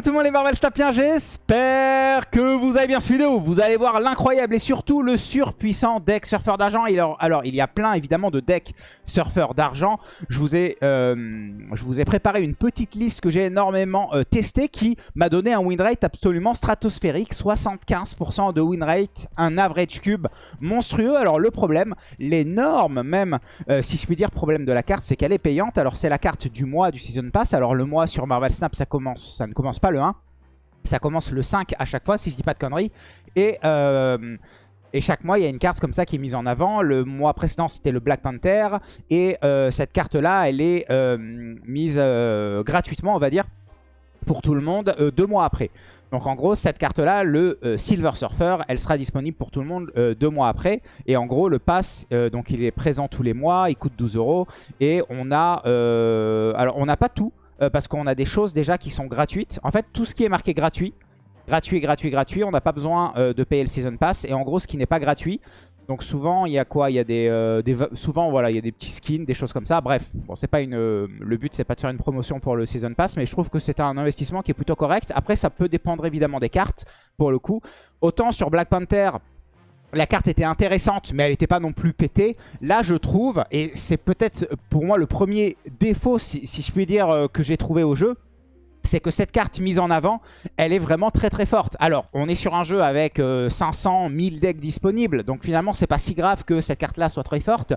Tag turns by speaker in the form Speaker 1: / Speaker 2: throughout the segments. Speaker 1: tout le monde les Marvel Snapiens, j'espère que vous avez bien cette vidéo. Vous allez voir l'incroyable et surtout le surpuissant deck surfeur d'argent. Alors, il y a plein évidemment de decks surfeur d'argent. Je, vous ai, euh, je vous ai préparé une petite liste que j'ai énormément euh, testée qui m'a donné un win rate absolument stratosphérique. 75% de win rate, un average cube monstrueux. Alors le problème, l'énorme même, euh, si je puis dire, problème de la carte, c'est qu'elle est payante. Alors c'est la carte du mois du Season Pass. Alors le mois sur Marvel Snap, ça, commence, ça ne commence pas pas le 1. Ça commence le 5 à chaque fois, si je dis pas de conneries. Et, euh, et chaque mois, il y a une carte comme ça qui est mise en avant. Le mois précédent, c'était le Black Panther. Et euh, cette carte-là, elle est euh, mise gratuitement, on va dire, pour tout le monde deux mois après. Donc en gros, cette carte-là, le Silver Surfer, elle sera disponible pour tout le monde deux mois après. Et en gros, le pass, donc il est présent tous les mois, il coûte 12 euros. Et on a... alors, on n'a pas tout. Euh, parce qu'on a des choses déjà qui sont gratuites. En fait, tout ce qui est marqué gratuit, gratuit, gratuit, gratuit, on n'a pas besoin euh, de payer le Season Pass. Et en gros, ce qui n'est pas gratuit, donc souvent, il y a quoi Il y a des, euh, souvent voilà, il y a des petits skins, des choses comme ça. Bref, bon, c'est pas une le but c'est pas de faire une promotion pour le season pass, mais je trouve que c'est un investissement qui est plutôt correct. Après ça peut dépendre évidemment des cartes pour le coup. Autant sur Black Panther, la carte était intéressante, mais elle n'était pas non plus pétée. Là, je trouve, et c'est peut-être euh, pour moi le premier défaut, si, je puis dire, euh, que j'ai trouvé au jeu, c'est que cette carte mise en avant, elle est vraiment très très forte. Alors, on est sur un jeu avec 500, euh, 1000 decks disponibles, donc finalement, c'est pas si grave que cette carte-là soit très forte,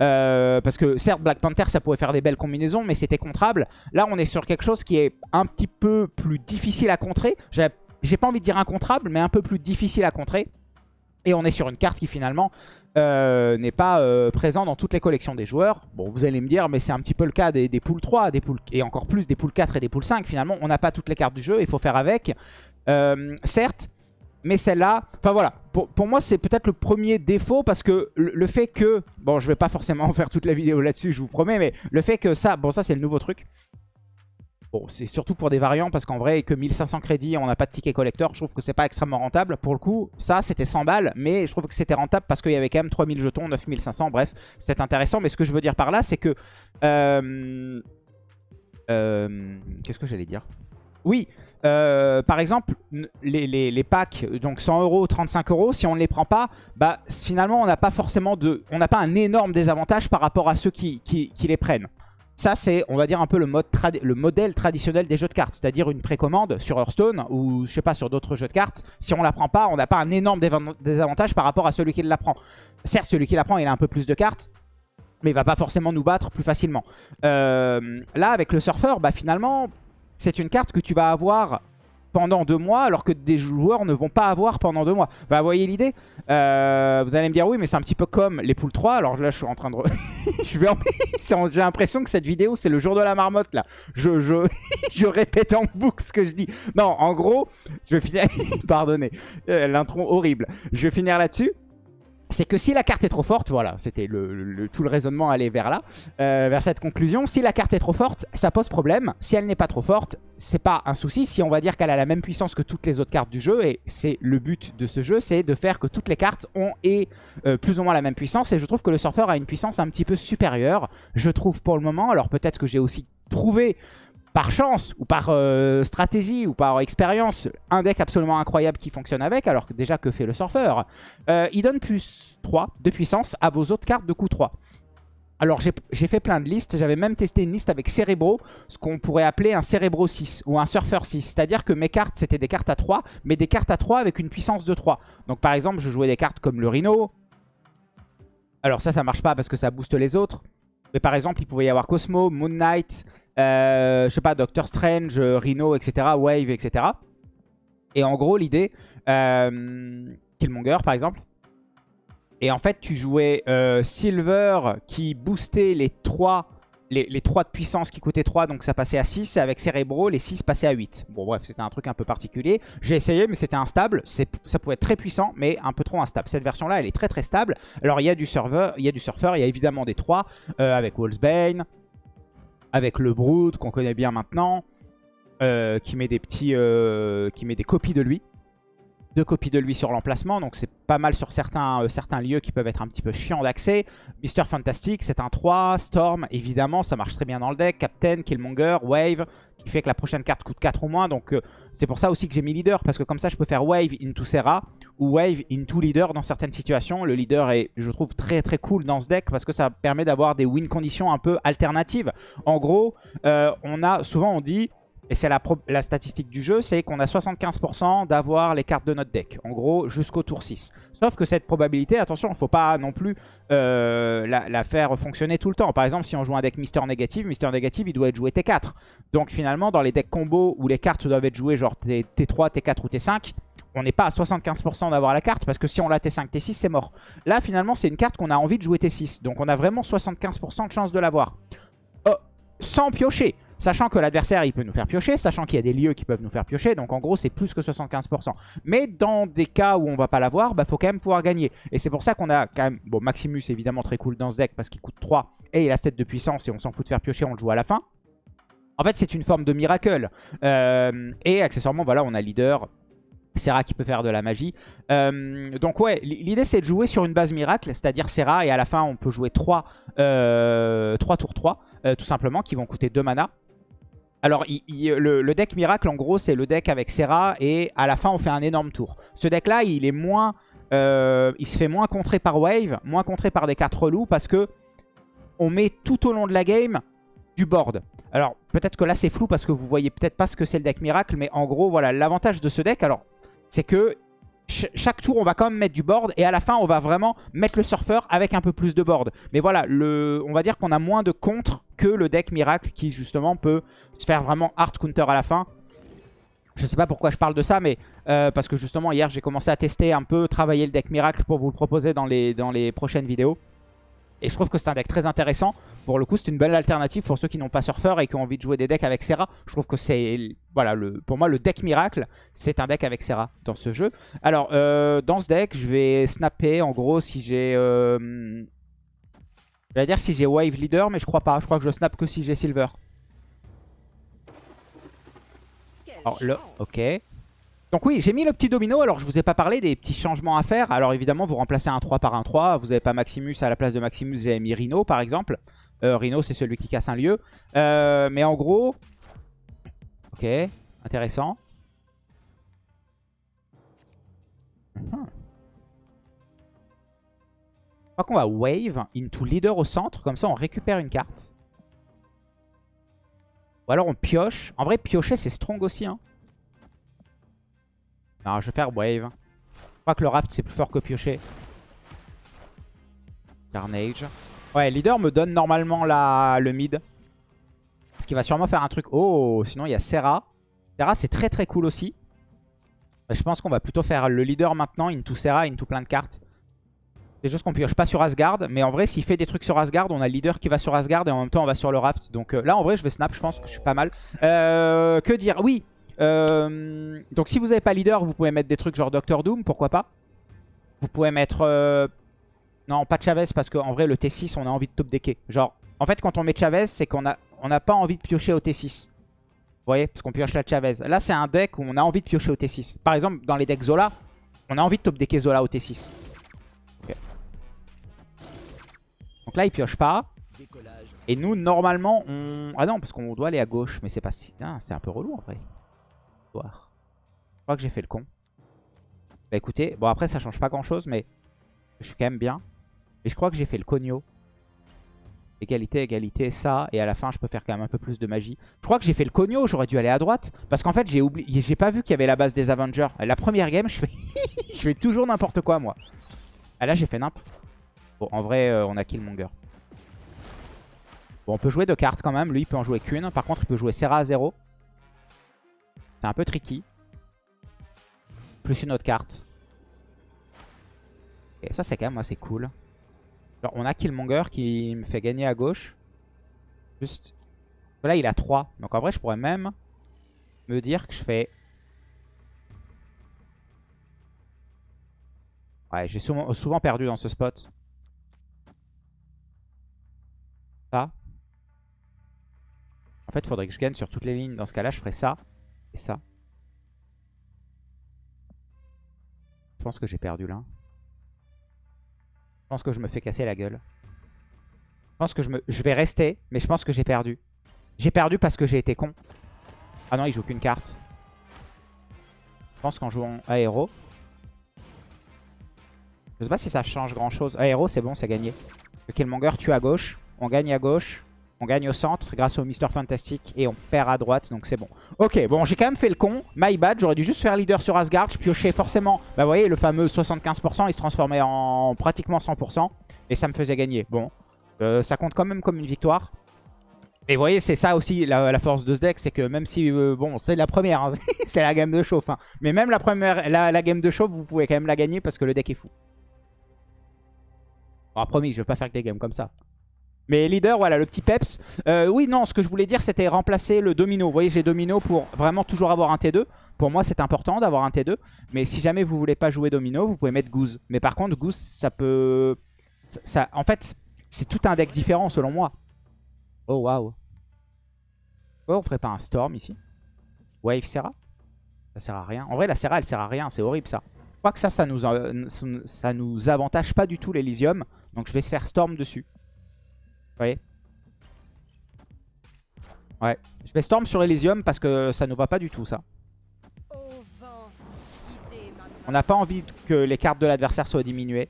Speaker 1: parce que certes, Black Panther, ça pouvait faire des belles combinaisons, mais c'était contrable. Là, on est sur quelque chose qui est un petit peu plus difficile à contrer. J'ai pas envie de dire incontrable, mais un peu plus difficile à contrer. Et on est sur une carte qui finalement euh, n'est pas euh, présente dans toutes les collections des joueurs. Bon, vous allez me dire, mais c'est un petit peu le cas des, poules 3, des poules, et encore plus des poules 4 et des poules 5. Finalement, on n'a pas toutes les cartes du jeu, il faut faire avec. Euh, certes, mais celle-là, enfin voilà, pour, moi c'est peut-être le premier défaut parce que le, fait que, bon je vais pas forcément faire toute la vidéo là-dessus je vous promets, mais le fait que ça, bon ça c'est le nouveau truc, Bon, c'est surtout pour des variants parce qu'en vrai, que 1500 crédits, on n'a pas de ticket collector, je trouve que c'est pas extrêmement rentable. Pour le coup, ça, c'était 100 balles, mais je trouve que c'était rentable parce qu'il y avait quand même 3000 jetons, 9500, bref, c'était intéressant. Mais ce que je veux dire par là, c'est que... Euh, euh, qu'est-ce que j'allais dire Oui, euh, par exemple, les, packs, donc 100 euros, 35 euros, si on ne les prend pas, bah finalement, on n'a pas forcément de... On n'a pas un énorme désavantage par rapport à ceux qui, qui les prennent. Ça, c'est, on va dire, un peu le, mode le modèle traditionnel des jeux de cartes. C'est-à-dire une précommande sur Hearthstone ou, je sais pas, sur d'autres jeux de cartes. Si on la prend pas, on n'a pas un énorme désavantage par rapport à celui qui la prend. Certes, celui qui la prend, il a un peu plus de cartes. Mais il va pas forcément nous battre plus facilement. Euh, là, avec le surfeur, bah, finalement, c'est une carte que tu vas avoir pendant deux mois alors que des joueurs ne vont pas avoir pendant deux mois. Bah, voyez l'idée euh, Vous allez me dire oui mais c'est un petit peu comme les poules 3. Alors là je suis en train de... J'ai l'impression que cette vidéo c'est le jour de la marmotte là. Je, je... je répète en boucle ce que je dis. Non en gros je vais finir... Pardonnez l'intron euh, l'intro horrible. Je vais finir là-dessus c'est que si la carte est trop forte, voilà, c'était le, tout le raisonnement allait vers là, euh, vers cette conclusion. Si la carte est trop forte, ça pose problème. Si elle n'est pas trop forte, c'est pas un souci. Si on va dire qu'elle a la même puissance que toutes les autres cartes du jeu, et c'est le but de ce jeu, c'est de faire que toutes les cartes ont et euh, plus ou moins la même puissance. Et je trouve que le surfeur a une puissance un petit peu supérieure, je trouve pour le moment. Alors peut-être que j'ai aussi trouvé par chance ou par euh, stratégie ou par expérience un deck absolument incroyable qui fonctionne avec, alors que déjà que fait le surfeur euh, Il donne plus 3 de puissance à vos autres cartes de coup 3. Alors j'ai fait plein de listes, j'avais même testé une liste avec Cérébro, ce qu'on pourrait appeler un Cérébro 6 ou un Surfer 6. C'est-à-dire que mes cartes c'était des cartes à 3, mais des cartes à 3 avec une puissance de 3. Donc par exemple je jouais des cartes comme le Rhino. Alors ça, ça marche pas parce que ça booste les autres. Mais par exemple, il pouvait y avoir Cosmo, Moon Knight, euh, je sais pas, Doctor Strange, euh, Rhino, etc., Wave, etc. Et en gros, l'idée, euh, Killmonger par exemple, et en fait, tu jouais Silver qui boostait les trois les, 3 de puissance qui coûtaient 3, donc ça passait à 6. Et avec Cerebro les 6 passaient à 8. Bon, bref, c'était un truc un peu particulier. J'ai essayé, mais c'était instable. Ça pouvait être très puissant, mais un peu trop instable. Cette version-là, elle est très très stable. Alors, il y a du serveur, il y a du surfeur, il y a évidemment des 3, euh, avec Wolfsbane, avec le Brood, qu'on connaît bien maintenant, euh, qui, met des petits, euh, qui met des copies de lui deux copies de lui sur l'emplacement, donc c'est pas mal sur certains, euh, certains lieux qui peuvent être un petit peu chiants d'accès. Mister fantastique c'est un 3, Storm, évidemment, ça marche très bien dans le deck, Captain, Killmonger, Wave, qui fait que la prochaine carte coûte 4 ou moins, donc euh, c'est pour ça aussi que j'ai mis Leader, parce que comme ça je peux faire Wave into Serra, ou Wave into Leader dans certaines situations. Le Leader est, je trouve, très très cool dans ce deck, parce que ça permet d'avoir des win conditions un peu alternatives. En gros, euh, on a souvent on dit et c'est la, statistique du jeu, c'est qu'on a 75% d'avoir les cartes de notre deck. En gros, jusqu'au tour 6. Sauf que cette probabilité, attention, il ne faut pas non plus euh, la, faire fonctionner tout le temps. Par exemple, si on joue un deck Mister Négative, Mister Négative, il doit être joué T4. Donc finalement, dans les decks combo où les cartes doivent être jouées genre T, 3 T4 ou T5, on n'est pas à 75% d'avoir la carte parce que si on l'a T5, T6, c'est mort. Là, finalement, c'est une carte qu'on a envie de jouer T6. Donc on a vraiment 75% de chance de l'avoir. Euh, sans piocher Sachant que l'adversaire, il peut nous faire piocher, sachant qu'il y a des lieux qui peuvent nous faire piocher. Donc en gros, c'est plus que 75%. Mais dans des cas où on va pas l'avoir, bah faut quand même pouvoir gagner. Et c'est pour ça qu'on a quand même... Bon, Maximus, évidemment, très cool dans ce deck parce qu'il coûte 3 et il a 7 de puissance et on s'en fout de faire piocher, on le joue à la fin. En fait, c'est une forme de miracle. Euh, et accessoirement, voilà, on a leader, Serra qui peut faire de la magie. Euh, donc ouais, l'idée c'est de jouer sur une base miracle, c'est-à-dire Serra, et à la fin on peut jouer 3, euh, tours 3, tout simplement, qui vont coûter 2 mana. Alors, le, deck miracle, en gros, c'est le deck avec Serra et à la fin, on fait un énorme tour. Ce deck-là, il est moins... Euh, il se fait moins contrer par wave, moins contré par des cartes loups parce que on met tout au long de la game du board. Alors, peut-être que là, c'est flou parce que vous voyez peut-être pas ce que c'est le deck miracle, mais en gros, voilà, l'avantage de ce deck, alors, c'est que chaque tour, on va quand même mettre du board. Et à la fin, on va vraiment mettre le surfeur avec un peu plus de board. Mais voilà, on va dire qu'on a moins de contre que le deck miracle qui, justement, peut se faire vraiment hard counter à la fin. Je sais pas pourquoi je parle de ça, mais euh, parce que justement, hier, j'ai commencé à tester un peu, travailler le deck miracle pour vous le proposer dans les, dans les prochaines vidéos. Et je trouve que c'est un deck très intéressant. Pour le coup, c'est une belle alternative pour ceux qui n'ont pas surfeur et qui ont envie de jouer des decks avec Serra. Je trouve que c'est, voilà, pour moi, le deck miracle, c'est un deck avec Serra dans ce jeu. Alors, euh, dans ce deck, je vais snapper, en gros, si j'ai... Euh, vais dire si j'ai Wave Leader, mais je crois pas. Je crois que je snap que si j'ai Silver. Alors, le... Ok. Donc oui, j'ai mis le petit domino. Alors, je vous ai pas parlé des petits changements à faire. Alors, évidemment, vous remplacez un 3 par un 3. Vous n'avez pas Maximus à la place de Maximus. J'ai mis Rhino, par exemple. Euh, Rhino, c'est celui qui casse un lieu. Euh, mais en gros... Ok, intéressant. Hmm. Je crois qu'on va wave into leader au centre. Comme ça, on récupère une carte. Ou alors, on pioche. En vrai, piocher, c'est strong aussi. Hein je vais faire Wave. Je crois que le Raft, c'est plus fort que Piocher. Carnage. Ouais, Leader me donne normalement la... le mid. Parce qu'il va sûrement faire un truc. Oh, sinon il y a Serra. Serra, c'est très très cool aussi. Bah, je pense qu'on va plutôt faire le leader maintenant, into Serra, into plein de cartes. C'est juste qu'on pioche pas sur Asgard, mais en vrai, s'il fait des trucs sur Asgard, on a leader qui va sur Asgard et en même temps, on va sur le raft. Donc euh, là, en vrai, je vais snap, je pense que je suis pas mal. Euh, que dire Oui, euh, donc si vous n'avez pas leader, vous pouvez mettre des trucs genre Doctor Doom, pourquoi pas. Vous pouvez mettre... Euh, non, pas Chavez, parce qu'en vrai, le T6, on a envie de top decker. Genre, en fait, quand on met Chavez, c'est qu'on a on a pas envie de piocher au T6. Vous voyez Parce qu'on pioche la Chavez. Là, c'est un deck où on a envie de piocher au T6. Par exemple, dans les decks Zola, on a envie de top decker Zola au T6. Donc là, il pioche pas. Et nous, normalement, on... Ah non, parce qu'on doit aller à gauche, mais c'est pas si... Ah, c'est un peu relou, en vrai. Je crois que j'ai fait le con. Bah écoutez, bon après ça change pas grand chose, mais je suis quand même bien. Mais je crois que j'ai fait le cogno. Égalité, égalité, ça. Et à la fin, je peux faire quand même un peu plus de magie. Je crois que j'ai fait le cogno, j'aurais dû aller à droite. Parce qu'en fait, j'ai oublié, j'ai pas vu qu'il y avait la base des Avengers. La première game, je fais, je fais toujours n'importe quoi, moi. Ah là, j'ai fait n'importe Bon, en vrai, euh, on a Killmonger. Bon, on peut jouer deux cartes quand même. Lui, il peut en jouer qu'une. Par contre, il peut jouer Serra à 0. C'est un peu tricky. Plus une autre carte. Et ça, c'est quand même assez cool. Alors, on a Killmonger qui me fait gagner à gauche. Juste. Là, il a 3. Donc, en vrai, je pourrais même me dire que je fais... Ouais, j'ai souvent, souvent, perdu dans ce spot. Ça. En fait, il faudrait que je gagne sur toutes les lignes. Dans ce cas-là, je ferais ça. Et ça. Je pense que j'ai perdu là. Je pense que je me fais casser la gueule. Je pense que je, vais rester, mais je pense que j'ai perdu. J'ai perdu parce que j'ai été con. Ah non, il joue qu'une carte. Je pense qu'en jouant aéro. Je sais pas si ça change grand chose. Aéro, c'est bon, c'est gagné. Le Killmonger tue à gauche. On gagne à gauche. On gagne au centre grâce au Mister Fantastic et on perd à droite, donc c'est bon. Ok, bon, j'ai quand même fait le con. My bad, j'aurais dû juste faire leader sur Asgard. Je piochais forcément, bah vous voyez, le fameux 75%, il se transformait en pratiquement 100% et ça me faisait gagner. Bon, euh, ça compte quand même comme une victoire. Et vous voyez, c'est ça aussi la, force de ce deck, c'est que même si, euh, bon, c'est la première, hein, c'est la game de chauffe, hein. mais même la première, la, game de chauffe, vous pouvez quand même la gagner parce que le deck est fou. Bon, promis, je vais pas faire que des games comme ça. Mais leader, voilà, le petit peps. Euh, oui, non, ce que je voulais dire, c'était remplacer le domino. Vous voyez, j'ai domino pour vraiment toujours avoir un T2. Pour moi, c'est important d'avoir un T2. Mais si jamais vous voulez pas jouer domino, vous pouvez mettre goose. Mais par contre, goose, ça peut... Ça, En fait, c'est tout un deck différent, selon moi. Oh, waouh. on ferait pas un storm ici Wave Serra Ça sert à rien. En vrai, la Serra, elle sert à rien. C'est horrible, ça. Je crois que ça, ça nous, euh, ça nous avantage pas du tout l'Elysium. Donc, je vais se faire storm dessus. Ouais. Je vais Storm sur Elysium parce que ça nous va pas du tout, ça. On n'a pas envie que les cartes de l'adversaire soient diminuées.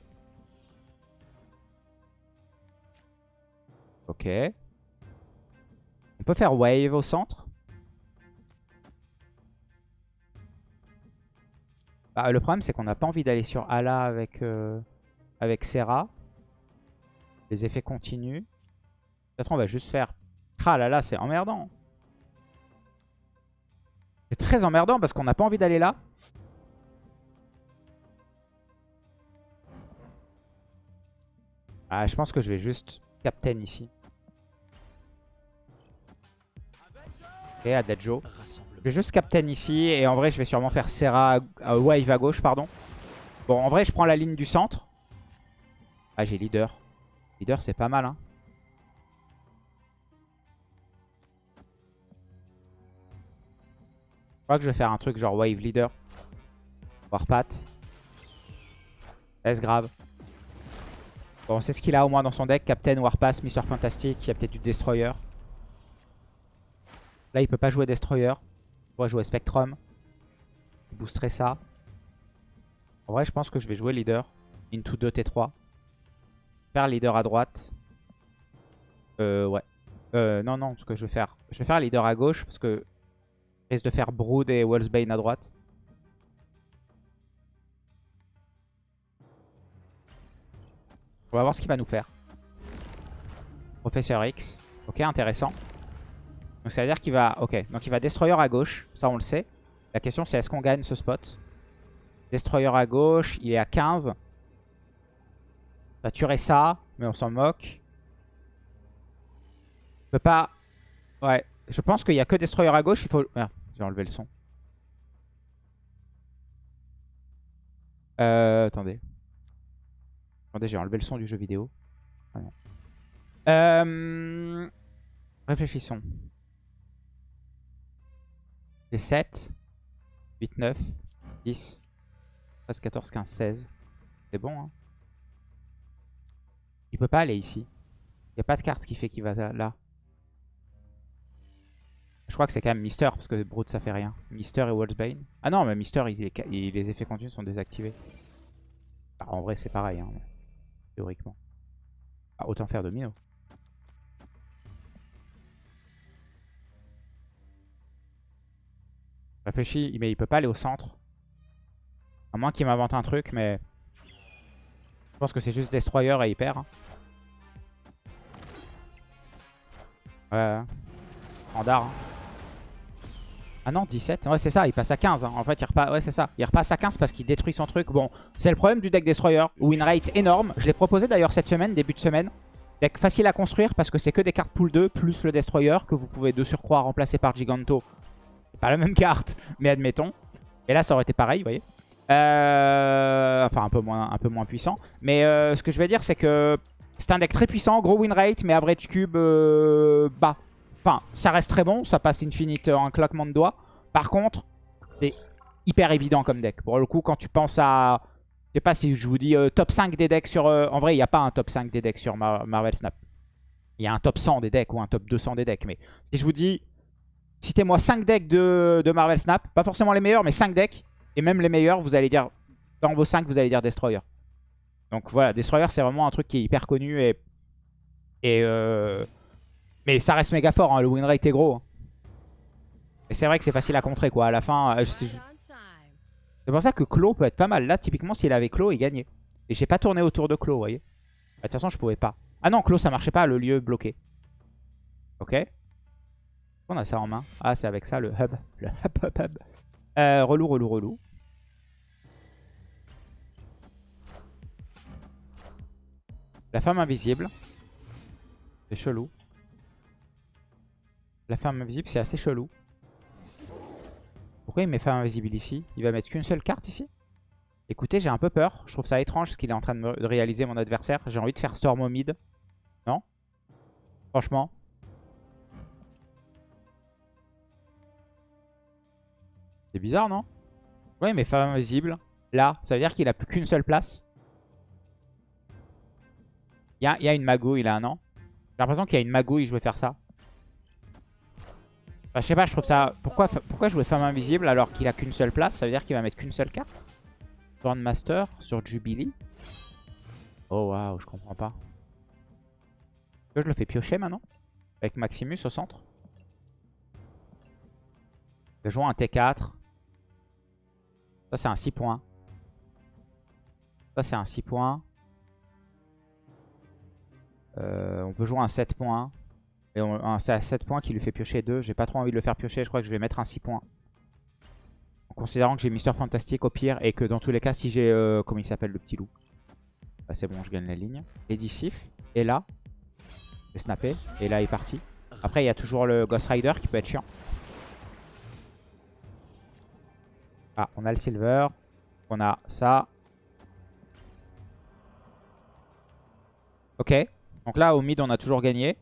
Speaker 1: Ok. On peut faire wave au centre. Bah, le problème, c'est qu'on n'a pas envie d'aller sur Ala avec, euh, avec Serra. Les effets continuent. Peut-être on va juste faire... Ah là là, c'est emmerdant. C'est très emmerdant parce qu'on n'a pas envie d'aller là. Ah, je pense que je vais juste captain ici. Et Adagio. Je vais juste captain ici. Et en vrai, je vais sûrement faire Serra wave à gauche, pardon. Bon, en vrai, je prends la ligne du centre. Ah, j'ai leader. Leader, c'est pas mal, hein. Je crois que je vais faire un truc genre Wave Leader. Warpath. Est-ce grave Bon, c'est ce qu'il a au moins dans son deck. Captain, Warpath, Mr. Fantastic. Il y a peut-être du Destroyer. Là, il peut pas jouer Destroyer. Il pourrait jouer Spectrum. Booster ça. En vrai, je pense que je vais jouer Leader. Into 2 T3. Faire Leader à droite. Euh, ouais. Euh, non, non, ce que je vais faire. Je vais faire Leader à gauche parce que Reste de faire Brood et Wellsbane à droite. On va voir ce qu'il va nous faire. Professeur X. Ok, intéressant. Donc ça veut dire qu'il va... Ok, donc il va Destroyer à gauche. Ça, on le sait. La question, c'est est-ce qu'on gagne ce spot Destroyer à gauche, il est à 15. On va tuer ça, mais on s'en moque. On peut pas... Ouais, je pense qu'il n'y a que Destroyer à gauche. Il faut enlever le son. Euh, attendez. Attendez, j'ai enlevé le son du jeu vidéo. Ah euh, réfléchissons. J'ai 7, 8, 9, 10, 13, 14, 15, 16. C'est bon, hein Il peut pas aller ici. Il n'y a pas de carte qui fait qu'il va là. Je crois que c'est quand même Mister, parce que Brood ça fait rien. Mister et Wolfsbane. Ah non, mais Mister, les effets continus sont désactivés. Ah, en vrai, c'est pareil, hein, théoriquement. Ah, autant faire domino. Réfléchis, mais il peut pas aller au centre. À moins qu'il m'invente un truc, mais... Je pense que c'est juste Destroyer et Hyper. Hein. Ouais. ouais. Andar. Hein. Ah non, 17. Ouais, c'est ça, il passe à 15. Hein. En fait, il repasse, ça. Il repasse à 15 parce qu'il détruit son truc. Bon, c'est le problème du deck Destroyer. Win rate énorme. Je l'ai proposé d'ailleurs cette semaine, début de semaine. Deck facile à construire parce que c'est que des cartes pool 2 plus le Destroyer que vous pouvez de surcroît remplacer par Giganto. Pas la même carte, mais admettons. Et là, ça aurait été pareil, vous voyez. Euh, enfin, un peu moins, un peu moins puissant. Mais euh, ce que je vais dire, c'est que c'est un deck très puissant, gros win rate, mais average cube euh, bas ça reste très bon. Ça passe Infinite en un claquement de doigts. Par contre, c'est hyper évident comme deck. Pour le coup, quand tu penses à... Je sais pas si je vous dis euh, top 5 des decks sur... Euh, en vrai, il n'y a pas un top 5 des decks sur Marvel Snap. Il y a un top 100 des decks ou un top 200 des decks. Mais si je vous dis... Citez-moi 5 decks de, de, Marvel Snap. Pas forcément les meilleurs, mais 5 decks. Et même les meilleurs, vous allez dire... Dans vos 5, vous allez dire Destroyer. Donc voilà, Destroyer, c'est vraiment un truc qui est hyper connu et... Et... Euh... Mais ça reste méga fort, hein, le win est gros. Hein. Et c'est vrai que c'est facile à contrer quoi, à la fin. Euh, c'est pour ça que claw peut être pas mal. Là, typiquement, s'il avait claw, il gagnait. Et j'ai pas tourné autour de Claw, vous voyez. Bah, de toute façon, je pouvais pas. Ah non, Claw ça marchait pas, le lieu bloqué. Ok. On a ça en main. Ah, c'est avec ça, le hub. Le hub, hub, hub. Euh, relou, relou, relou. La femme invisible. C'est chelou. La femme invisible, c'est assez chelou. Pourquoi il met femme invisible ici Il va mettre qu'une seule carte ici Écoutez, j'ai un peu peur. Je trouve ça étrange ce qu'il est en train de, réaliser, mon adversaire. J'ai envie de faire Storm au mid. Non Franchement. C'est bizarre, non Ouais, mais femme invisible. Là, ça veut dire qu'il a plus qu'une seule place. Il y a, il y a une magouille là, non J'ai l'impression qu'il y a une magouille, je vais faire ça je sais pas, je trouve ça... Pourquoi, pourquoi jouer femme invisible alors qu'il a qu'une seule place Ça veut dire qu'il va mettre qu'une seule carte Master sur Jubilee Oh waouh, je comprends pas. Est-ce Que je le fais piocher maintenant Avec Maximus au centre Je joue un T4. Ça c'est un 6 points. Ça c'est un 6 points. Euh, on peut jouer un 7 points. Et ah, c'est à 7 points qui lui fait piocher 2. J'ai pas trop envie de le faire piocher. Je crois que je vais mettre un 6 points. En considérant que j'ai Mister Fantastique au pire. Et que dans tous les cas, si j'ai... Euh, comment il s'appelle le petit loup bah, C'est bon, je gagne la ligne. sif, Et là, je snapé, Et là, il est parti. Après, il y a toujours le Ghost Rider qui peut être chiant. Ah, on a le Silver. On a ça. Ok. Donc là, au mid, on a toujours gagné.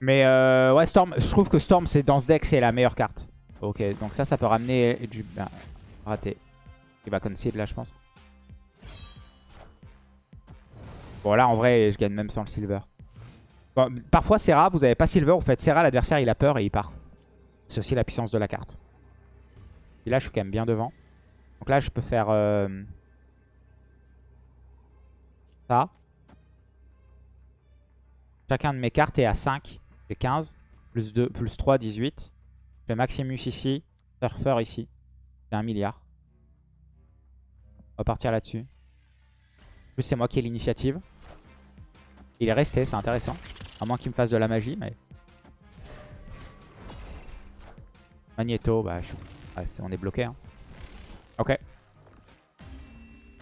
Speaker 1: Mais euh, ouais, Storm, je trouve que Storm, c'est dans ce deck, c'est la meilleure carte. Ok, donc ça, ça peut ramener du... Bah, raté. Il va concede là, je pense. Bon, là, en vrai, je gagne même sans le silver. Parfois parfois, Serra, vous avez pas silver, vous faites Serra, l'adversaire, il a peur et il part. C'est aussi la puissance de la carte. Et là, je suis quand même bien devant. Donc là, je peux faire... Euh, ça. Chacun de mes cartes est à 5. J'ai 15. Plus 2, plus 3, 18. J'ai Maximus ici. Surfer ici. J'ai un milliard. On va partir là-dessus. Plus c'est moi qui ai l'initiative. Il est resté, c'est intéressant. À moins qu'il me fasse de la magie, mais... Magneto, bah, on est bloqué. Hein. Ok.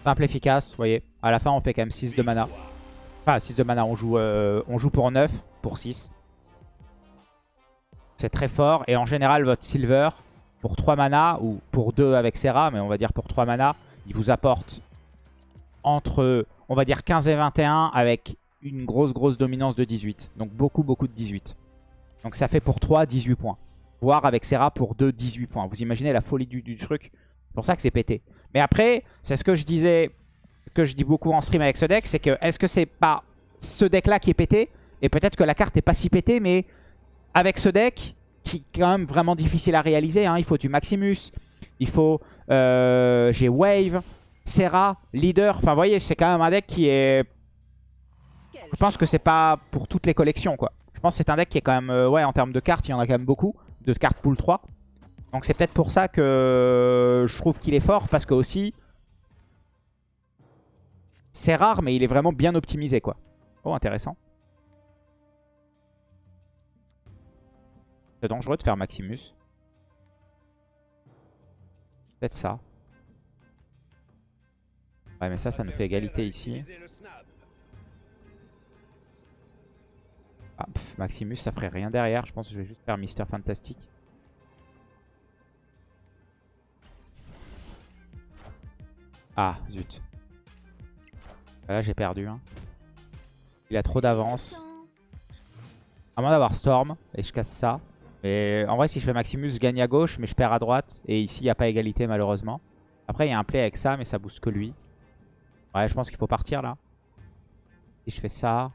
Speaker 1: Simple, efficace, vous voyez. À la fin, on fait quand même 6 de mana. Enfin, 6 de mana, on joue, euh, on joue pour 9, pour 6. C'est très fort. Et en général, votre Silver, pour 3 mana, ou pour 2 avec Serra, mais on va dire pour 3 mana, il vous apporte entre, on va dire 15 et 21 avec une grosse, grosse dominance de 18. Donc beaucoup, beaucoup de 18. Donc ça fait pour 3, 18 points. Voire avec Serra pour 2, 18 points. Vous imaginez la folie du, truc. C'est pour ça que c'est pété. Mais après, c'est ce que je disais, que je dis beaucoup en stream avec ce deck, c'est que est-ce que c'est pas ce deck-là qui est pété Et peut-être que la carte n'est pas si pétée, mais avec ce deck, qui est quand même vraiment difficile à réaliser, hein. il faut du Maximus, il faut... Euh, j'ai Wave, Serra, Leader, enfin vous voyez, c'est quand même un deck qui est... Je pense que c'est pas pour toutes les collections quoi. Je pense que c'est un deck qui est quand même, euh, ouais en termes de cartes, il y en a quand même beaucoup, de cartes pool 3. Donc c'est peut-être pour ça que je trouve qu'il est fort, parce que aussi... C'est rare, mais il est vraiment bien optimisé, quoi. Oh, intéressant. C'est dangereux de faire Maximus. peut ça. Ouais, mais ça, ça nous fait égalité ici. Ah, Maximus, ça ferait rien derrière. Je pense que je vais juste faire Mister Fantastic. Ah, zut. Bah là, j'ai perdu. Hein. Il a trop d'avance. À moins d'avoir Storm, et je casse ça en vrai, si je fais Maximus, je gagne à gauche, mais je perds à droite. Et ici, il n'y a pas égalité, malheureusement. Après, il y a un play avec ça, mais ça booste que lui. Ouais, je pense qu'il faut partir, là. Si je fais ça...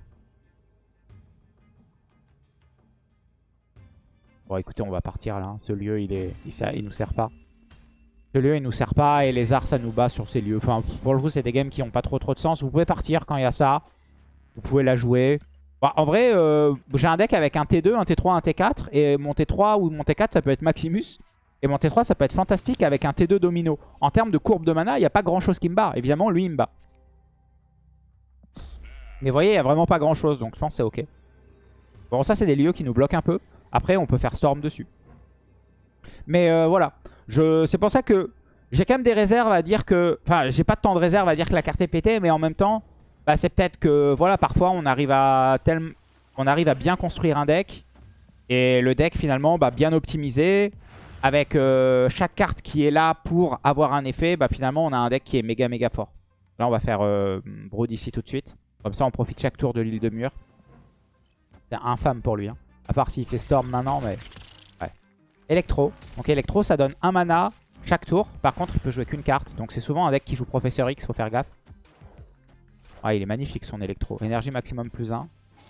Speaker 1: Bon, écoutez, on va partir, là. Ce lieu, il, est... ça, il nous sert pas. Ce lieu, il nous sert pas. Et les arts, ça nous bat sur ces lieux. Enfin, pour le coup, c'est des games qui n'ont pas trop trop de sens. Vous pouvez partir quand il y a ça. Vous pouvez la jouer. Bah, en vrai, euh, j'ai un deck avec un T2, un T3, un T4. Et mon T3 ou mon T4, ça peut être Maximus. Et mon T3, ça peut être fantastique avec un T2 domino. En termes de courbe de mana, il n'y a pas grand-chose qui me bat. Évidemment, lui, il me bat. Mais vous voyez, il n'y a vraiment pas grand-chose. Donc, je pense que c'est OK. Bon, ça, c'est des lieux qui nous bloquent un peu. Après, on peut faire Storm dessus. Mais euh, voilà. C'est pour ça que j'ai quand même des réserves à dire que... Enfin, j'ai pas tant de réserves à dire que la carte est pétée. Mais en même temps, bah, c'est peut-être que voilà, parfois on arrive à tel... on arrive à bien construire un deck et le deck finalement bah, bien optimisé avec euh, chaque carte qui est là pour avoir un effet, bah, finalement on a un deck qui est méga méga fort. Là on va faire euh, Brood ici tout de suite. Comme ça on profite chaque tour de l'île de mur. C'est infâme pour lui. Hein. À part s'il fait Storm maintenant mais... Ouais. Electro. Donc Electro ça donne un mana chaque tour. Par contre il peut jouer qu'une carte. Donc c'est souvent un deck qui joue Professeur X, faut faire gaffe. Ah, il est magnifique son électro. Énergie maximum plus 1.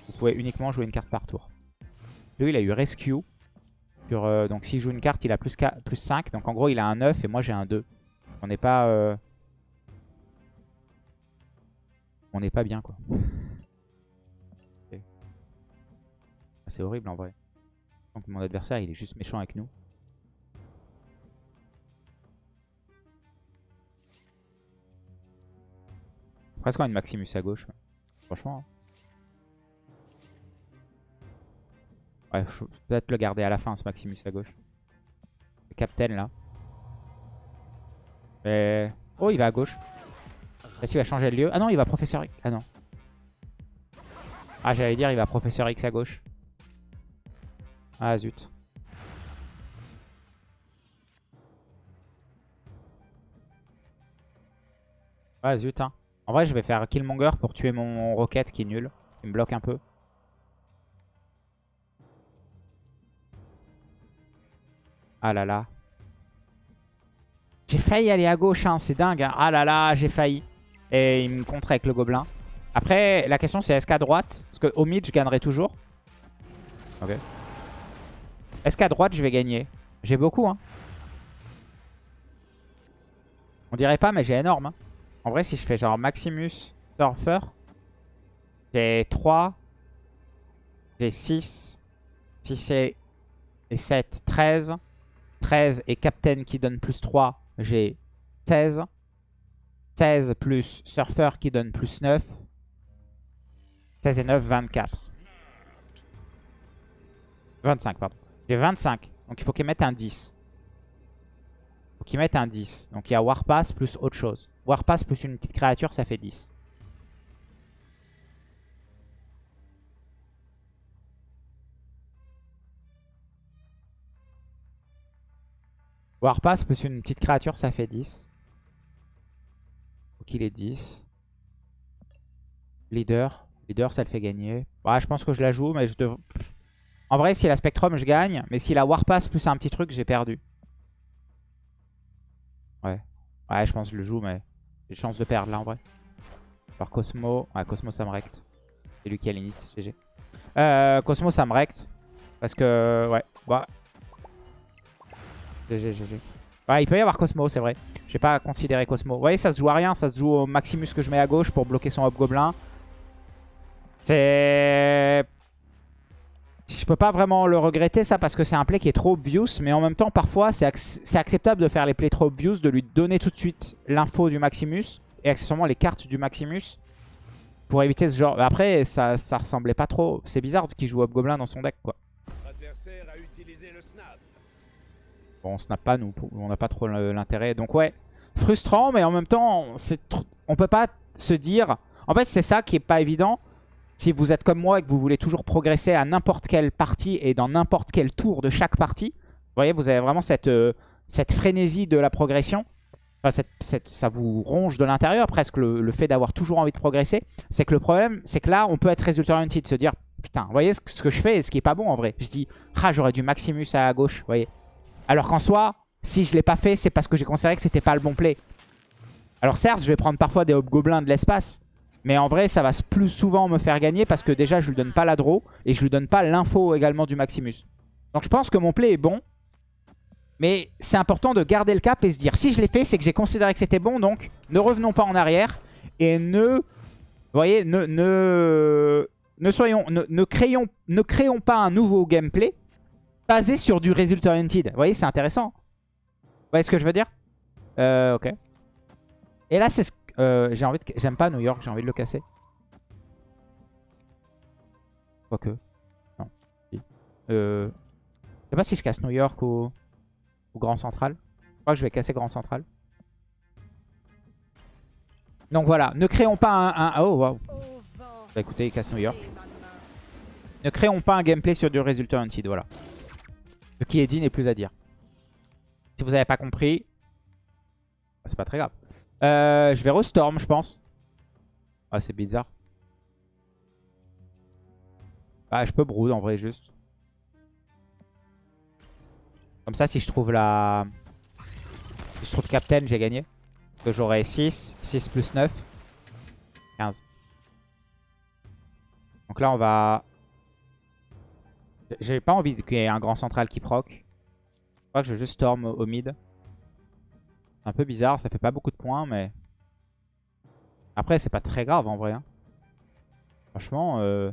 Speaker 1: Vous pouvez uniquement jouer une carte par tour. Lui, il a eu Rescue. Euh, donc s'il joue une carte, il a plus, 5. Donc en gros, il a un 9 et moi j'ai un 2. On n'est pas... Euh, on n'est pas bien quoi. C'est horrible en vrai. Donc mon adversaire, il est juste méchant avec nous. Presque une Maximus à gauche. Franchement. Hein. Ouais, peut-être le garder à la fin ce Maximus à gauche. Le Captain là. Oh, il va à gauche. Est-ce qu'il va changer de lieu. Ah non, il va Professeur X. Ah non. Ah, j'allais dire, il va Professeur X à gauche. Ah zut. Ah zut, hein. En vrai, je vais faire Killmonger pour tuer mon Rocket qui est nul. Il me bloque un peu. Ah là là. J'ai failli aller à gauche, hein, c'est dingue. Hein. Ah là là, j'ai failli. Et il me contre avec le gobelin. Après, la question c'est est-ce qu'à droite Parce qu'au mid, je gagnerai toujours. Ok. Est-ce qu'à droite, je vais gagner J'ai beaucoup, hein. On dirait pas, mais j'ai énorme. Hein. En vrai, si je fais genre Maximus Surfer, j'ai 3, j'ai 6, 6 et, 7, 13. 13 et Captain qui donne plus 3, j'ai 16. 16 plus Surfer qui donne plus 9. 16 et 9, 24. 25, pardon. J'ai 25, donc il faut qu'il mette un 10. Faut qu'ils mettent un 10. Donc il y a Warpass plus autre chose. Warpass plus une petite créature, ça fait 10. Warpass plus une petite créature, ça fait 10. Faut qu'il ait 10. Leader. Leader, ça le fait gagner. Ouais, je pense que je la joue, mais je devrais. En vrai, si la Spectrum, je gagne. Mais si a Warpass plus un petit truc, j'ai perdu. Ouais. Ouais, je pense que je le joue, mais j'ai chance de perdre là en vrai. Par Cosmo. Ouais, Cosmo, ça me recte. C'est lui qui a l'init, GG. Euh, Cosmo, ça me recte. Parce que, ouais, Ouais. Bah. GG, GG. Ouais, il peut y avoir Cosmo, c'est vrai. J'ai pas considéré Cosmo. Vous voyez, ça se joue à rien. Ça se joue au Maximus que je mets à gauche pour bloquer son gobelin C'est je peux pas vraiment le regretter ça parce que c'est un play qui est trop obvious. Mais en même temps, parfois, c'est acceptable de faire les plays trop obvious, de lui donner tout de suite l'info du Maximus et accessoirement les cartes du Maximus pour éviter ce genre. Après, ça, ça ressemblait pas trop. C'est bizarre qu'il joue Hobgoblin dans son deck quoi. A utilisé le snap. Bon, on snap pas nous, on n'a pas trop l'intérêt. Donc ouais, frustrant, mais en même temps, on peut pas se dire... En fait, c'est ça qui est pas évident si vous êtes comme moi et que vous voulez toujours progresser à n'importe quelle partie et dans n'importe quel tour de chaque partie, vous voyez, vous avez vraiment cette, euh, cette frénésie de la progression. ça vous ronge de l'intérieur presque le, fait d'avoir toujours envie de progresser. C'est que le problème, c'est que là, on peut être résultat de se dire putain, vous voyez ce que, je fais et ce qui est pas bon en vrai. Je dis, ah, j'aurais du Maximus à gauche, vous voyez. Alors qu'en soi, si je l'ai pas fait, c'est parce que j'ai considéré que c'était pas le bon play. Alors certes, je vais prendre parfois des hobgoblins de l'espace, mais en vrai, ça va plus souvent me faire gagner parce que déjà, je lui donne pas la draw et je lui donne pas l'info également du Maximus. Donc je pense que mon play est bon. Mais c'est important de garder le cap et se dire, si je l'ai fait, c'est que j'ai considéré que c'était bon. Donc ne revenons pas en arrière et ne... Vous voyez, ne, ne, soyons, ne, créons, ne créons pas un nouveau gameplay basé sur du result oriented. Vous voyez, c'est intéressant. Vous voyez ce que je veux dire euh, Ok. Et là, c'est ce euh, j'ai envie de... J'aime pas New York, j'ai envie de le casser. Quoique. Non. Euh, je sais pas si je casse New York ou... Grand Central. Je crois que je vais casser Grand Central. Donc voilà, ne créons pas un... Oh, wow. Bah écoutez, il casse New York. Ne créons pas un gameplay sur du résultat hunted, voilà. Ce qui est dit n'est plus à dire. Si vous n'avez pas compris, bah, c'est pas très grave. Euh, je vais restorm, je pense. Ah, c'est bizarre. Ah, je peux brood en vrai, juste. Comme ça, si je trouve la... Si je trouve Captain, j'ai gagné. que j'aurai 6. 6 plus 9. 15. Donc là, on va... J'ai pas envie qu'il y ait un grand central qui proc. Je crois que je vais juste Storm au mid un peu bizarre, ça fait pas beaucoup de points, mais... Après, c'est pas très grave en vrai. Hein. Franchement, euh,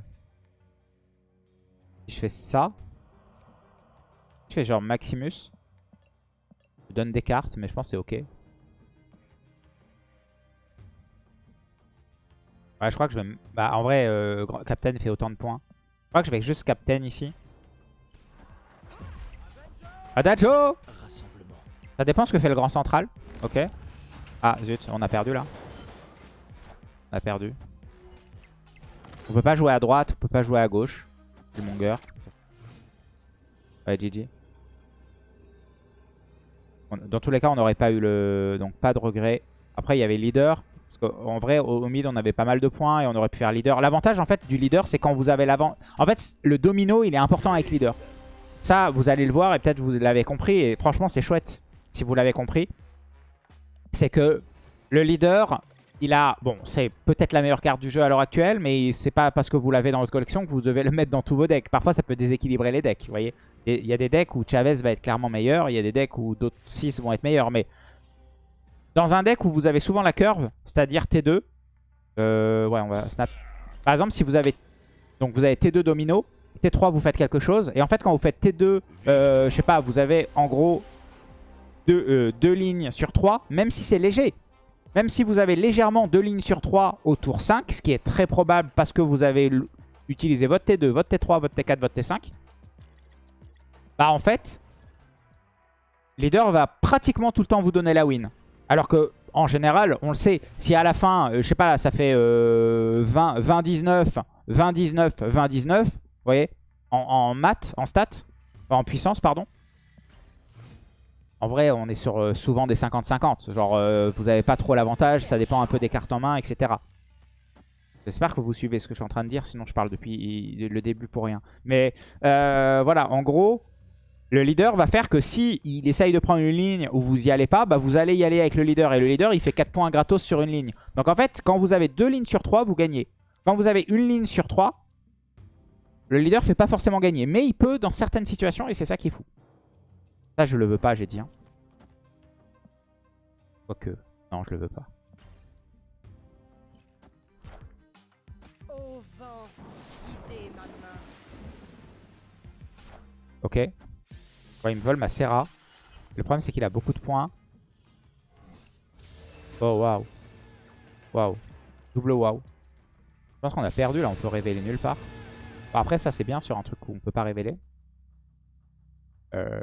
Speaker 1: si je fais ça, je fais genre Maximus, je donne des cartes, mais je pense c'est ok. Ouais, je crois que je vais... Bah, en vrai, euh, Captain fait autant de points. Je crois que je vais juste Captain ici. Adacho ça dépend ce que fait le grand central. Ok. Ah, zut, on a perdu là. On a perdu. On peut pas jouer à droite, on peut pas jouer à gauche. Du monger. Ouais, GG. Dans tous les cas, on n'aurait pas eu le... Donc pas de regret. Après, il y avait leader. Parce qu'en vrai, au, mid, on avait pas mal de points et on aurait pu faire leader. L'avantage, en fait, du leader, c'est quand vous avez l'avant... En fait, le domino, il est important avec leader. Ça, vous allez le voir et peut-être vous l'avez compris. Et franchement, c'est chouette si vous l'avez compris. C'est que le leader, il a... Bon, c'est peut-être la meilleure carte du jeu à l'heure actuelle, mais c'est pas parce que vous l'avez dans votre collection que vous devez le mettre dans tous vos decks. Parfois, ça peut déséquilibrer les decks, vous voyez. Il y a des decks où Chavez va être clairement meilleur, il y a des decks où d'autres 6 vont être meilleurs, mais... Dans un deck où vous avez souvent la curve, c'est-à-dire T2, euh, ouais, on va snap. Par exemple, si vous avez... Donc vous avez T2 domino, T3 vous faites quelque chose, et en fait quand vous faites T2, euh, je sais pas, vous avez en gros 2 euh, lignes sur 3, même si c'est léger. Même si vous avez légèrement deux lignes sur 3 au tour 5, ce qui est très probable parce que vous avez utilisé votre T2, votre T3, votre T4, votre T5, bah en fait, leader va pratiquement tout le temps vous donner la win. Alors que en général, on le sait, si à la fin, euh, je sais pas, là, ça fait 20, 20, 19, 20, 19, 20, 19, vous voyez, en, en maths, en stats, en puissance, pardon, en vrai, on est sur euh, souvent des 50-50. Genre, euh, vous n'avez pas trop l'avantage, ça dépend un peu des cartes en main, etc. J'espère que vous suivez ce que je suis en train de dire, sinon je parle depuis le début pour rien. Mais euh, voilà, en gros, le leader va faire que si il essaye de prendre une ligne où vous y allez pas, bah vous allez y aller avec le leader. Et le leader, il fait 4 points gratos sur une ligne. Donc en fait, quand vous avez 2 lignes sur 3, vous gagnez. Quand vous avez une ligne sur 3, le leader fait pas forcément gagner. Mais il peut dans certaines situations, et c'est ça qui est fou. Ça, je le veux pas, j'ai dit. Hein. Quoique, non, je le veux pas. Ok. Ouais, il me vole ma Serra. Le problème, c'est qu'il a beaucoup de points. Oh, waouh. Waouh. Double waouh. Je pense qu'on a perdu, là. On peut révéler nulle part. après, ça, c'est bien sur un truc où on peut pas révéler. Euh...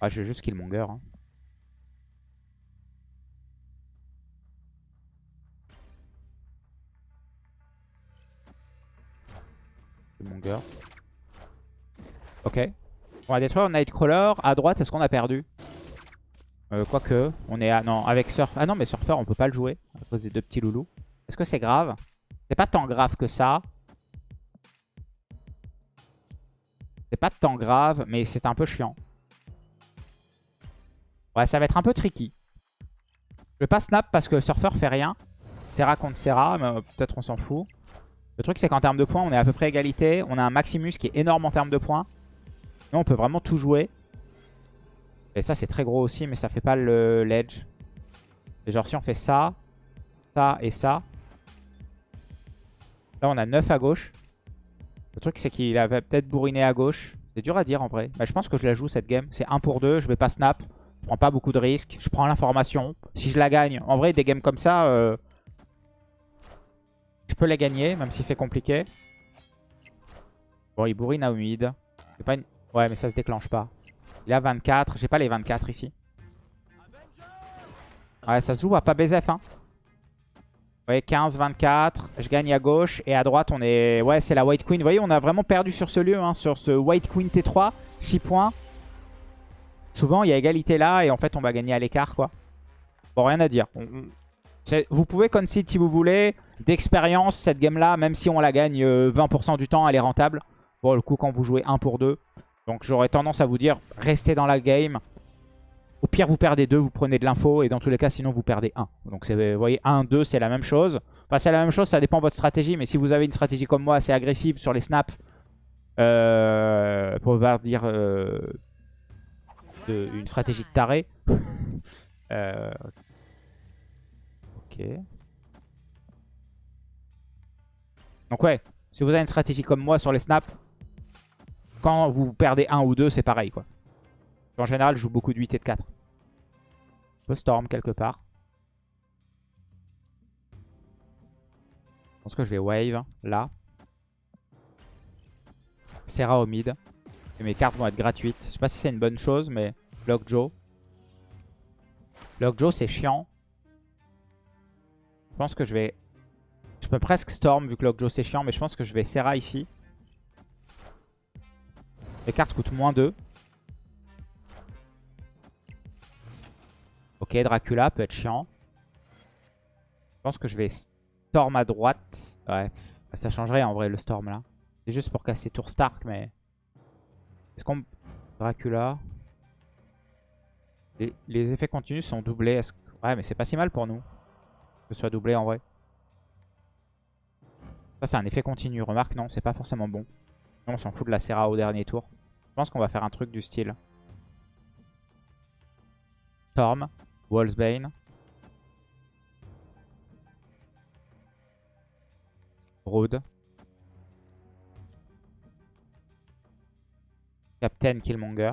Speaker 1: Ah, je vais juste Killmonger. Hein. Killmonger. Ok. On va détruire Nightcrawler. À droite, est-ce qu'on a perdu euh, Quoique, on est à... Non, avec Surfer Ah non, mais Surfer, on peut pas le jouer. À cause des deux petits loulous. Est-ce que c'est grave C'est pas tant grave que ça. C'est pas tant grave, mais c'est un peu chiant. Ouais, ça va être un peu tricky. Je vais pas snap parce que Surfer fait rien. Serra contre Serra, mais euh, peut-être on s'en fout. Le truc, c'est qu'en termes de points, on est à peu près égalité. On a un Maximus qui est énorme en termes de points. Nous, on peut vraiment tout jouer. Et ça, c'est très gros aussi, mais ça fait pas le ledge. Et genre, si on fait ça, ça et ça. Là, on a 9 à gauche. Le truc, c'est qu'il avait peut-être bourriné à gauche. C'est dur à dire en vrai. Bah, je pense que je la joue cette game. C'est 1 pour 2. Je vais pas snap prends pas beaucoup de risques. Je prends l'information. Si je la gagne, en vrai, des games comme ça, euh, je peux les gagner, même si c'est compliqué. Bon, il bourrine à Ouais, mais ça se déclenche pas. Il a 24. J'ai pas les 24 ici. Ouais, ça se joue à pas BZF, Vous voyez, 15, 24. Je gagne à gauche. Et à droite, on est... Ouais, c'est la White Queen. Vous voyez, on a vraiment perdu sur ce lieu, hein, sur ce White Queen T3. 6 points souvent, il y a égalité là et en fait, on va gagner à l'écart, quoi. Bon, rien à dire. Mm, mm. Vous pouvez concede si vous voulez. D'expérience, cette game-là, même si on la gagne 20% euh, du temps, elle est rentable. Bon, le coup, quand vous jouez 1 pour 2. Donc, j'aurais tendance à vous dire, restez dans la game. Au pire, vous perdez 2, vous prenez de l'info. Et dans tous les cas, sinon, vous perdez 1. Donc, vous voyez, 1, 2, c'est la même chose. Enfin, c'est la même chose, ça dépend de votre stratégie. Mais si vous avez une stratégie comme moi, assez agressive sur les snaps, euh, pour dire euh, ah, une stratégie de taré. Euh, ok. Donc ouais, si vous avez une stratégie comme moi sur les snaps, quand vous perdez un ou deux, c'est pareil quoi. En général, je joue beaucoup de 8 et de 4. Je storm quelque part. Je pense que je vais wave hein, là. Serra au mid. Et mes cartes vont être gratuites. Je sais pas si c'est une bonne chose, mais Lockjaw. Lockjaw, c'est chiant. Je pense que je vais... Je peux presque Storm, vu que Lockjaw, c'est chiant, mais je pense que je vais Serra ici. Les cartes coûtent moins 2. Ok, Dracula peut être chiant. Je pense que je vais Storm à droite. Ouais, ça changerait en vrai le Storm là. C'est juste pour casser Tour Stark, mais... Est-ce qu'on... Dracula. Les, effets continus sont doublés. -ce... Ouais, mais c'est pas si mal pour nous. Que ce soit doublé en vrai. Ça, c'est un effet continu. Remarque, non, c'est pas forcément bon. Non, on s'en fout de la Serra au dernier tour. Je pense qu'on va faire un truc du style. Storm, Wallsbane, Road. Captain Killmonger.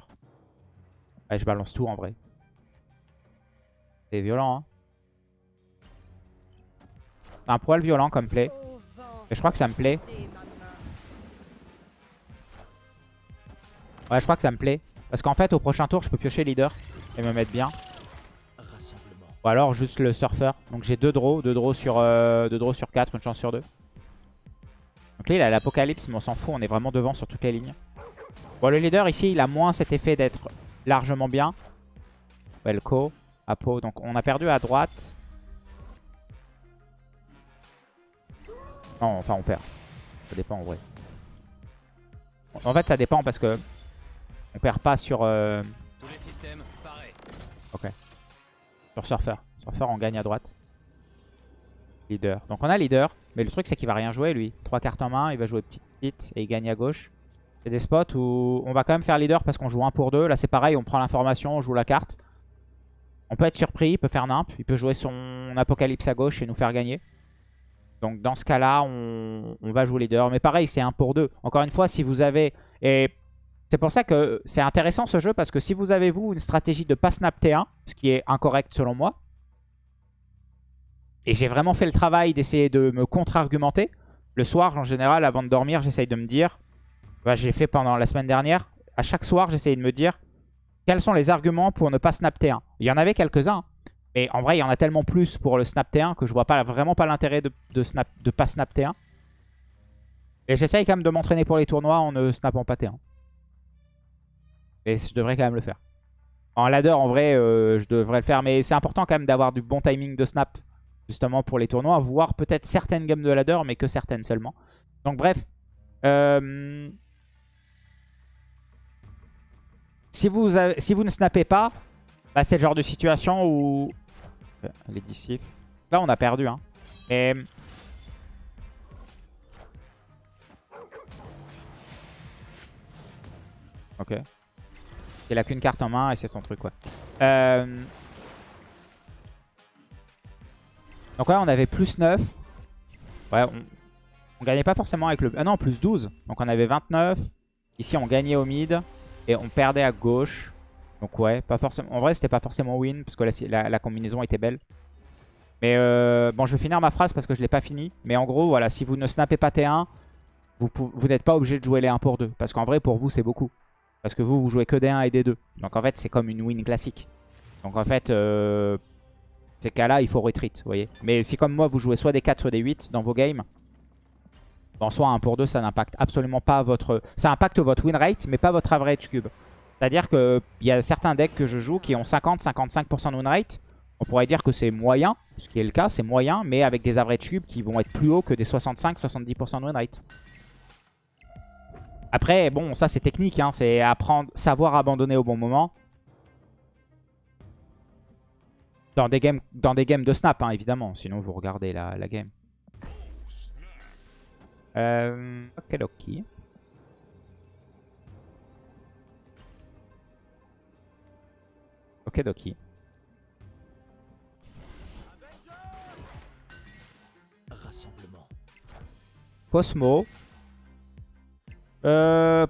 Speaker 1: Ouais, je balance tout en vrai. C'est violent, hein. Un poil violent comme play. Et je crois que ça me plaît. Ouais, je crois que ça me plaît. Parce qu'en fait, au prochain tour, je peux piocher leader et me mettre bien. Ou alors juste le surfeur. Donc j'ai deux draws, deux draws sur euh, sur 4, une chance sur deux. Donc là, il a l'apocalypse, mais on s'en fout, on est vraiment devant sur toutes les lignes. Bon, le leader ici, il a moins cet effet d'être largement bien. Welco, Apo. Donc on a perdu à droite. Non, enfin on perd. Ça dépend en vrai. En fait, ça dépend parce que on perd pas sur. Euh, ok. Sur Surfer. Surfer, on gagne à droite. Leader. Donc on a leader. Mais le truc, c'est qu'il va rien jouer lui. Trois cartes en main, il va jouer petite petite et il gagne à gauche. C'est des spots où on va quand même faire leader parce qu'on joue 1 pour 2. Là, c'est pareil, on prend l'information, on joue la carte. On peut être surpris, il peut faire nimp, il peut jouer son apocalypse à gauche et nous faire gagner. Donc dans ce cas-là, on, va jouer leader. Mais pareil, c'est 1 pour 2. Encore une fois, si vous avez... Et c'est pour ça que c'est intéressant ce jeu, parce que si vous avez, vous, une stratégie de pas snap T1, ce qui est incorrect selon moi, et j'ai vraiment fait le travail d'essayer de me contre-argumenter, le soir, en général, avant de dormir, j'essaye de me dire, bah, j'ai fait pendant la semaine dernière, à chaque soir, j'essayais de me dire quels sont les arguments pour ne pas snap T1. Il y en avait quelques-uns, mais en vrai, il y en a tellement plus pour le snap T1 que je vois pas, vraiment pas l'intérêt de, ne snap, de pas snap T1. Et j'essaye quand même de m'entraîner pour les tournois en ne snappant pas T1. Mais je devrais quand même le faire. En ladder, en vrai, euh, je devrais le faire. Mais c'est important quand même d'avoir du bon timing de snap, justement, pour les tournois. Voire peut-être certaines games de ladder, mais que certaines seulement. Donc bref. Euh, Si vous, si vous ne snappez pas, bah, c'est le genre de situation où... Les d'ici... Là, on a perdu. Hein. Et... Ok. Il a qu'une carte en main et c'est son truc, quoi. Euh, donc ouais on avait plus 9. Ouais, on... on gagnait pas forcément avec le... Ah non, plus 12. Donc on avait 29. Ici, on gagnait au mid. Et on perdait à gauche. Donc ouais, pas forcément. En vrai, c'était pas forcément win parce que la, combinaison était belle. Mais euh, bon, je vais finir ma phrase parce que je l'ai pas fini. Mais en gros, voilà, si vous ne snappez pas T1, vous, n'êtes pas obligé de jouer les 1 pour 2. Parce qu'en vrai, pour vous, c'est beaucoup. Parce que vous, vous jouez que des 1 et des 2. Donc en fait, c'est comme une win classique. Donc en fait, euh, ces cas-là, il faut retreat, vous voyez. Mais si comme moi, vous jouez soit des 4, soit des 8 dans vos games, en soi, 1 pour 2 ça n'impacte absolument pas votre... Ça impacte votre win rate, mais pas votre average cube. C'est-à-dire que il y a certains decks que je joue qui ont 50-55% de win rate. On pourrait dire que c'est moyen, ce qui est le cas, c'est moyen, mais avec des average cubes qui vont être plus haut que des 65-70% de win rate. Après, bon, ça c'est technique, hein, c'est apprendre, savoir abandonner au bon moment. Dans des games, dans des games de snap, hein, évidemment, sinon vous regardez la game. Euh, ok, Ok, Rassemblement. Cosmo. Euh,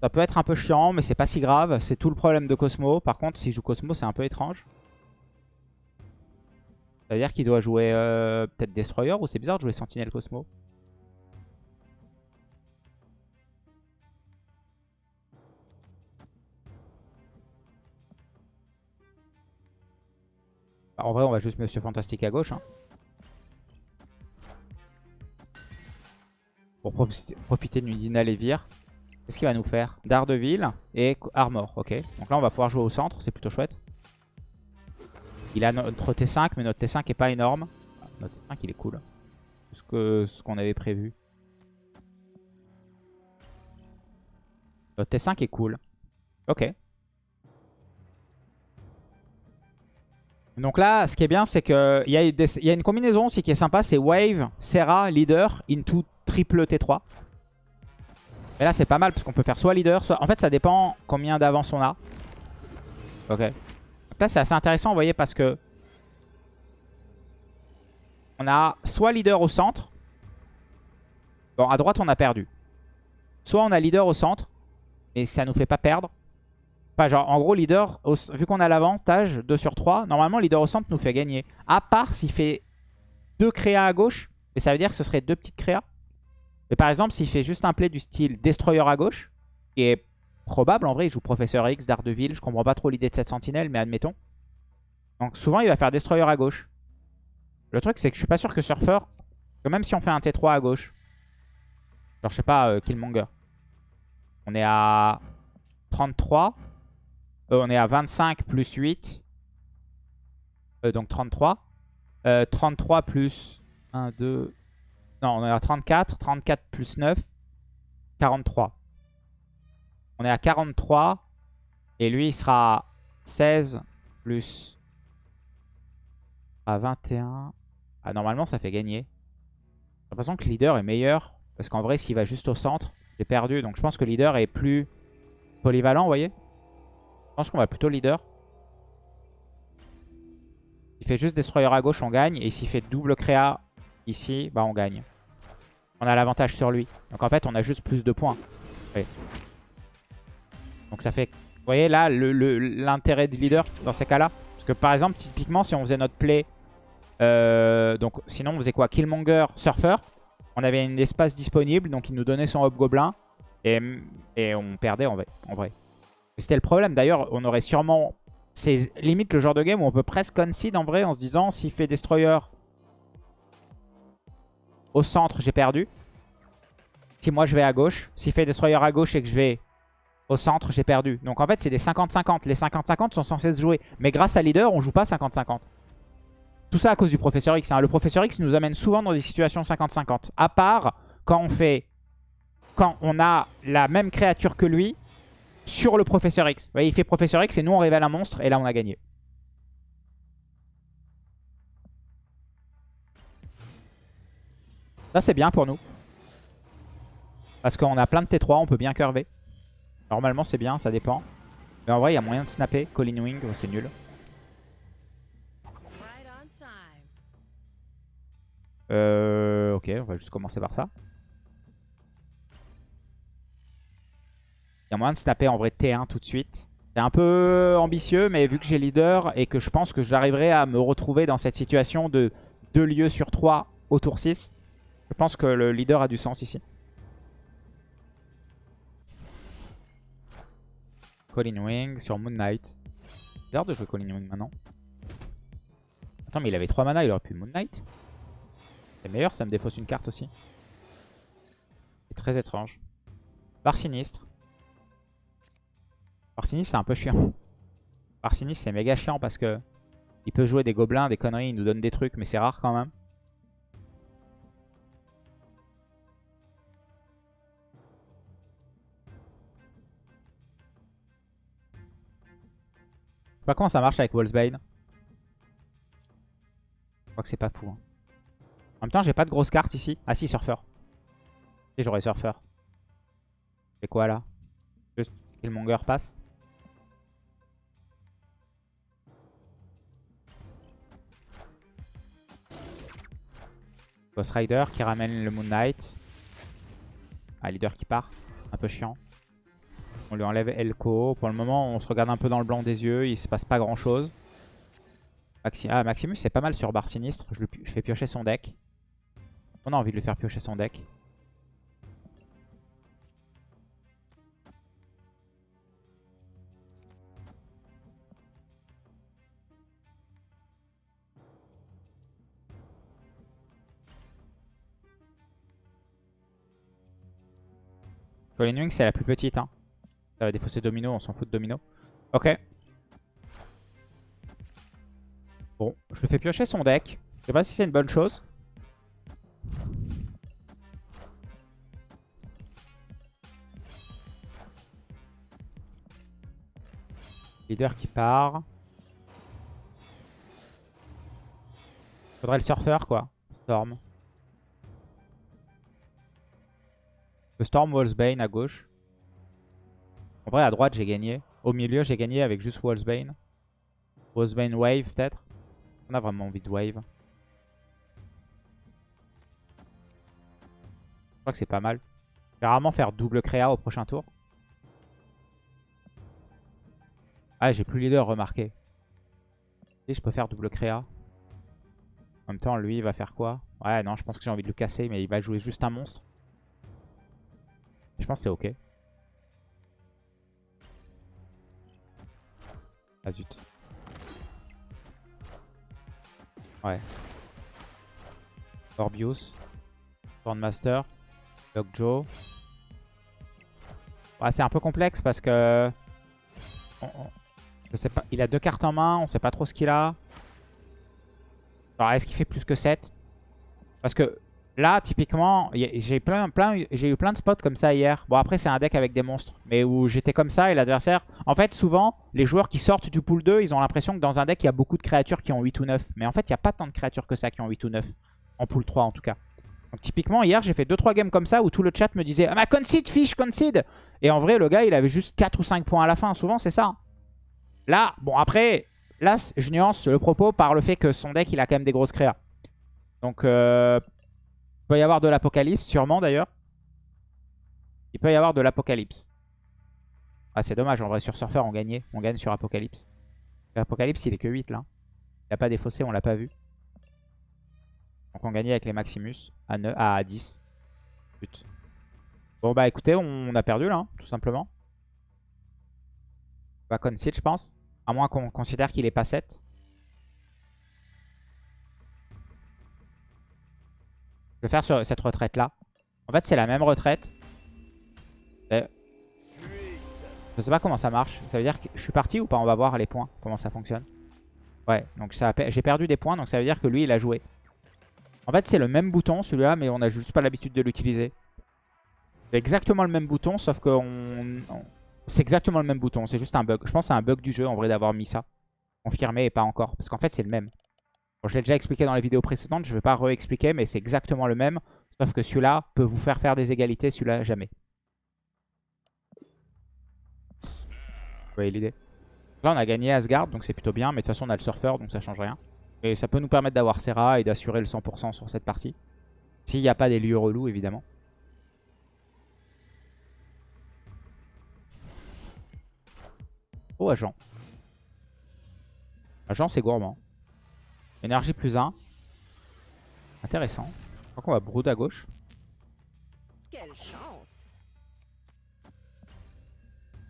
Speaker 1: ça peut être un peu chiant, mais c'est pas si grave. C'est tout le problème de Cosmo. Par contre, s'il joue Cosmo, c'est un peu étrange. Ça veut dire qu'il doit jouer euh, peut-être Destroyer ou c'est bizarre de jouer Sentinel Cosmo. Bah, en vrai, on va juste Monsieur Fantastique à gauche. Hein. Pour profiter, d'une Dina Lévire. Qu'est-ce qu'il va nous faire Daredevil et Armor. Ok. Donc là, on va pouvoir jouer au centre. C'est plutôt chouette. Il a notre T5, mais notre T5 est pas énorme. Bah, notre T5, il est cool. Ce que ce qu'on avait prévu. Notre T5 est cool. Ok. Donc là, ce qui est bien, c'est qu'il y, y, a une combinaison aussi qui est sympa. C'est Wave, Serra, Leader, into triple T3. Et là, c'est pas mal parce qu'on peut faire soit Leader, soit... En fait, ça dépend combien d'avance on a. Ok. là, c'est assez intéressant, vous voyez, parce que... On a soit Leader au centre. Bon, à droite, on a perdu. Soit on a Leader au centre, mais ça nous fait pas perdre en gros, leader, vu qu'on a l'avantage 2 sur 3, normalement, leader au centre nous fait gagner. À part s'il fait 2 créas à gauche, mais ça veut dire que ce serait deux petites créas. Mais par exemple, s'il fait juste un play du style Destroyer à gauche, qui est probable, en vrai, il joue Professeur X, Daredevil, je comprends pas trop l'idée de cette sentinelle, mais admettons. Donc souvent, il va faire Destroyer à gauche. Le truc, c'est que je suis pas sûr que Surfer, que même si on fait un T3 à gauche, genre, je sais pas, euh, Killmonger, on est à 33, euh, on est à 25 plus 8. Euh, donc 33. 33 euh, plus 1, 2... Non, on est à 34. 34 plus 9. 43. On est à 43. Et lui, il sera à 16 plus... À 21. Ah, normalement, ça fait gagner. toute façon, que leader est meilleur. Parce qu'en vrai, s'il va juste au centre, j'ai perdu. Donc je pense que leader est plus polyvalent, vous voyez je pense qu'on va plutôt leader. Il fait juste destroyer à gauche, on gagne. Et s'il fait double créa ici, bah on gagne. On a l'avantage sur lui. Donc en fait, on a juste plus de points. Donc ça fait... Vous voyez là, l'intérêt le, du leader dans ces cas-là Parce que par exemple, typiquement, si on faisait notre play... Euh, donc sinon, on faisait quoi Killmonger, Surfer. On avait un espace disponible, donc il nous donnait son Hobgoblin. Et, et on perdait en En vrai c'était le problème. D'ailleurs, on aurait sûrement... C'est limite le genre de game où on peut presque concede en vrai en se disant s'il fait Destroyer au centre, j'ai perdu. Si moi je vais à gauche, s'il fait Destroyer à gauche et que je vais au centre, j'ai perdu. Donc en fait, c'est des 50-50. Les 50-50 sont censés se jouer. Mais grâce à Leader, on joue pas 50-50. Tout ça à cause du Professeur X. Hein. Le Professeur X nous amène souvent dans des situations 50-50. À part quand on fait... Quand on a la même créature que lui sur le professeur X. Vous voyez, il fait professeur X et nous on révèle un monstre et là on a gagné. Ça c'est bien pour nous. Parce qu'on a plein de T3, on peut bien curver. Normalement c'est bien, ça dépend. Mais en vrai il y a moyen de snapper. Colin Wing, oh, c'est nul. Euh, ok, on va juste commencer par ça. Il y a moyen de se taper en vrai T1 tout de suite. C'est un peu ambitieux, mais vu que j'ai leader et que je pense que j'arriverai à me retrouver dans cette situation de 2 lieux sur 3 au tour 6, je pense que le leader a du sens ici. Colin Wing sur Moon Knight. Bizarre de jouer Colin Wing maintenant. Attends, mais il avait 3 mana, il aurait pu Moon Knight. C'est meilleur, ça me défausse une carte aussi. C'est très étrange. Bar sinistre. Arsinis c'est un peu chiant. Arsinis c'est méga chiant parce que il peut jouer des gobelins, des conneries, il nous donne des trucs, mais c'est rare quand même. Je sais pas comment ça marche avec Wolfsbane. Je crois que c'est pas fou. Hein. En même temps, j'ai pas de grosse cartes ici. Ah si, surfeur. Et j'aurais surfeur. C'est quoi là Juste que le passe. Ghost Rider qui ramène le Moon Knight. Ah, leader qui part. Un peu chiant. On lui enlève Elko. Pour le moment, on se regarde un peu dans le blanc des yeux. Il se passe pas grand-chose. Ah, Maximus, c'est pas mal sur barre sinistre. Je, lui, fais piocher son deck. On a envie de lui faire piocher son deck. Colin Wing, c'est la plus petite. Hein. Ça va défausser Domino, on s'en fout de Domino. Ok. Bon, je le fais piocher son deck. Je sais pas si c'est une bonne chose. Leader qui part. Faudrait le surfeur quoi. Storm. Le Storm Wallsbane à gauche. En vrai, à droite, j'ai gagné. Au milieu, j'ai gagné avec juste Wallsbane. Wallsbane Wave, peut-être. On a vraiment envie de Wave. Je crois que c'est pas mal. Je vais rarement faire double créa au prochain tour. Ah, j'ai plus leader, remarqué. Et je peux faire double créa. En même temps, lui, il va faire quoi Ouais, non, je pense que j'ai envie de le casser, mais il va jouer juste un monstre. Je pense que c'est ok. Ah zut. Ouais. Orbius. Stormmaster. Dogjo. Ouais, c'est un peu complexe parce que... je pas, il a deux cartes en main, on sait pas trop ce qu'il a. Alors est-ce qu'il fait plus que 7 Parce que Là, typiquement, j'ai plein, plein, eu plein de spots comme ça hier. Bon, après, c'est un deck avec des monstres, mais où j'étais comme ça et l'adversaire... En fait, souvent, les joueurs qui sortent du pool 2, ils ont l'impression que dans un deck, il y a beaucoup de créatures qui ont 8 ou 9. Mais en fait, il n'y a pas tant de créatures que ça qui ont 8 ou 9. En pool 3, en tout cas. Donc typiquement, hier, j'ai fait 2-3 games comme ça où tout le chat me disait « Ah ma concede, fish, concede !» Et en vrai, le gars, il avait juste 4 ou 5 points à la fin. Souvent, c'est ça. Hein. Là, bon, après, là, je nuance le propos par le fait que son deck, il a quand même des grosses créas. Donc... Euh il peut y avoir de l'apocalypse, sûrement d'ailleurs. Il peut y avoir de l'apocalypse. Ah, c'est dommage, en vrai, sur Surfer, on gagnait. On gagne sur Apocalypse. l'apocalypse il est que 8 là. Il a pas des fossés on l'a pas vu. Donc on gagnait avec les Maximus à, à 10. But. Bon bah écoutez, on, a perdu là, hein, tout simplement. pas bah, va concede, je pense. À moins qu'on considère qu'il est pas 7. Je vais faire sur cette retraite-là. En fait, c'est la même retraite. Je sais pas comment ça marche. Ça veut dire que je suis parti ou pas On va voir les points, comment ça fonctionne. Ouais, donc j'ai perdu des points, donc ça veut dire que lui, il a joué. En fait, c'est le même bouton, celui-là, mais on n'a juste pas l'habitude de l'utiliser. C'est exactement le même bouton, sauf que c'est exactement le même bouton. C'est juste un bug. Je pense que c'est un bug du jeu, en vrai, d'avoir mis ça. Confirmé et pas encore. Parce qu'en fait, c'est le même je l'ai déjà expliqué dans la vidéo précédente. je ne vais pas réexpliquer, mais c'est exactement le même. Sauf que celui-là peut vous faire faire des égalités, celui-là jamais. Vous voyez l'idée Là, on a gagné Asgard, donc c'est plutôt bien. Mais de toute façon, on a le surfeur, donc ça change rien. Et ça peut nous permettre d'avoir Serra et d'assurer le 100% sur cette partie. S'il n'y a pas des lieux relous, évidemment. Oh, agent. Agent, c'est gourmand. Énergie plus 1. Intéressant. Je crois qu'on va brood à gauche. Quelle chance.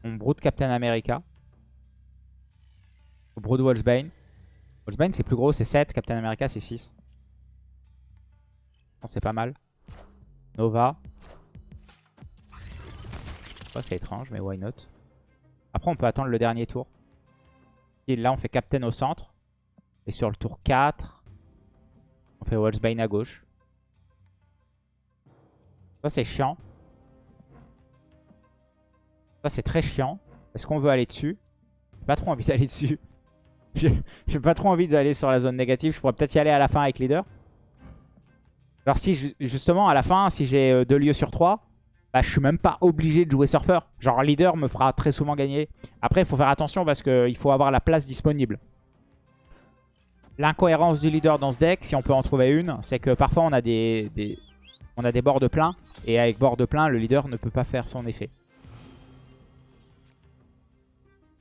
Speaker 1: On brood Captain America. On brood Wolfsbane. Wolfsbane c'est plus gros, c'est 7. Captain America c'est 6. C'est pas mal. Nova. c'est étrange, mais why not. Après, on peut attendre le dernier tour. Et là, on fait Captain au centre. Et sur le tour 4, on fait Wolfsbane à gauche. Ça, c'est chiant. Ça, c'est très chiant. Est-ce qu'on veut aller dessus J'ai pas trop envie d'aller dessus. J'ai pas trop envie d'aller sur la zone négative. Je pourrais peut-être y aller à la fin avec leader. Alors si, justement, à la fin, si j'ai euh, deux lieux sur 3, bah, je suis même pas obligé de jouer surfer Genre, leader me fera très souvent gagner. Après, il faut faire attention parce qu'il faut avoir la place disponible. L'incohérence du leader dans ce deck, si on peut en trouver une, c'est que parfois on a des, on a des bords de plein. Et avec bords de plein, le leader ne peut pas faire son effet.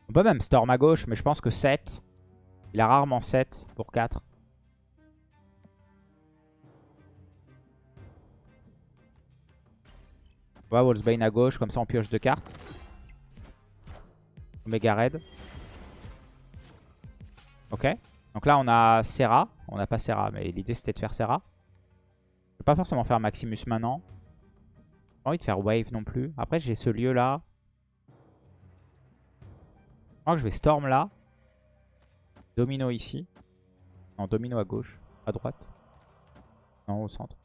Speaker 1: On peut même Storm à gauche, mais je pense que 7. Il a rarement 7 pour 4. On va Wolfsbane à gauche, comme ça on pioche deux cartes. Omega raid. Ok. Donc là, on a Serra. On n'a pas Serra, mais l'idée c'était de faire Serra. Je ne vais pas forcément faire Maximus maintenant. J'ai envie de faire Wave non plus. Après, j'ai ce lieu là. Je crois que je vais Storm là. Domino ici. Non, Domino à gauche. À droite. Non, au centre.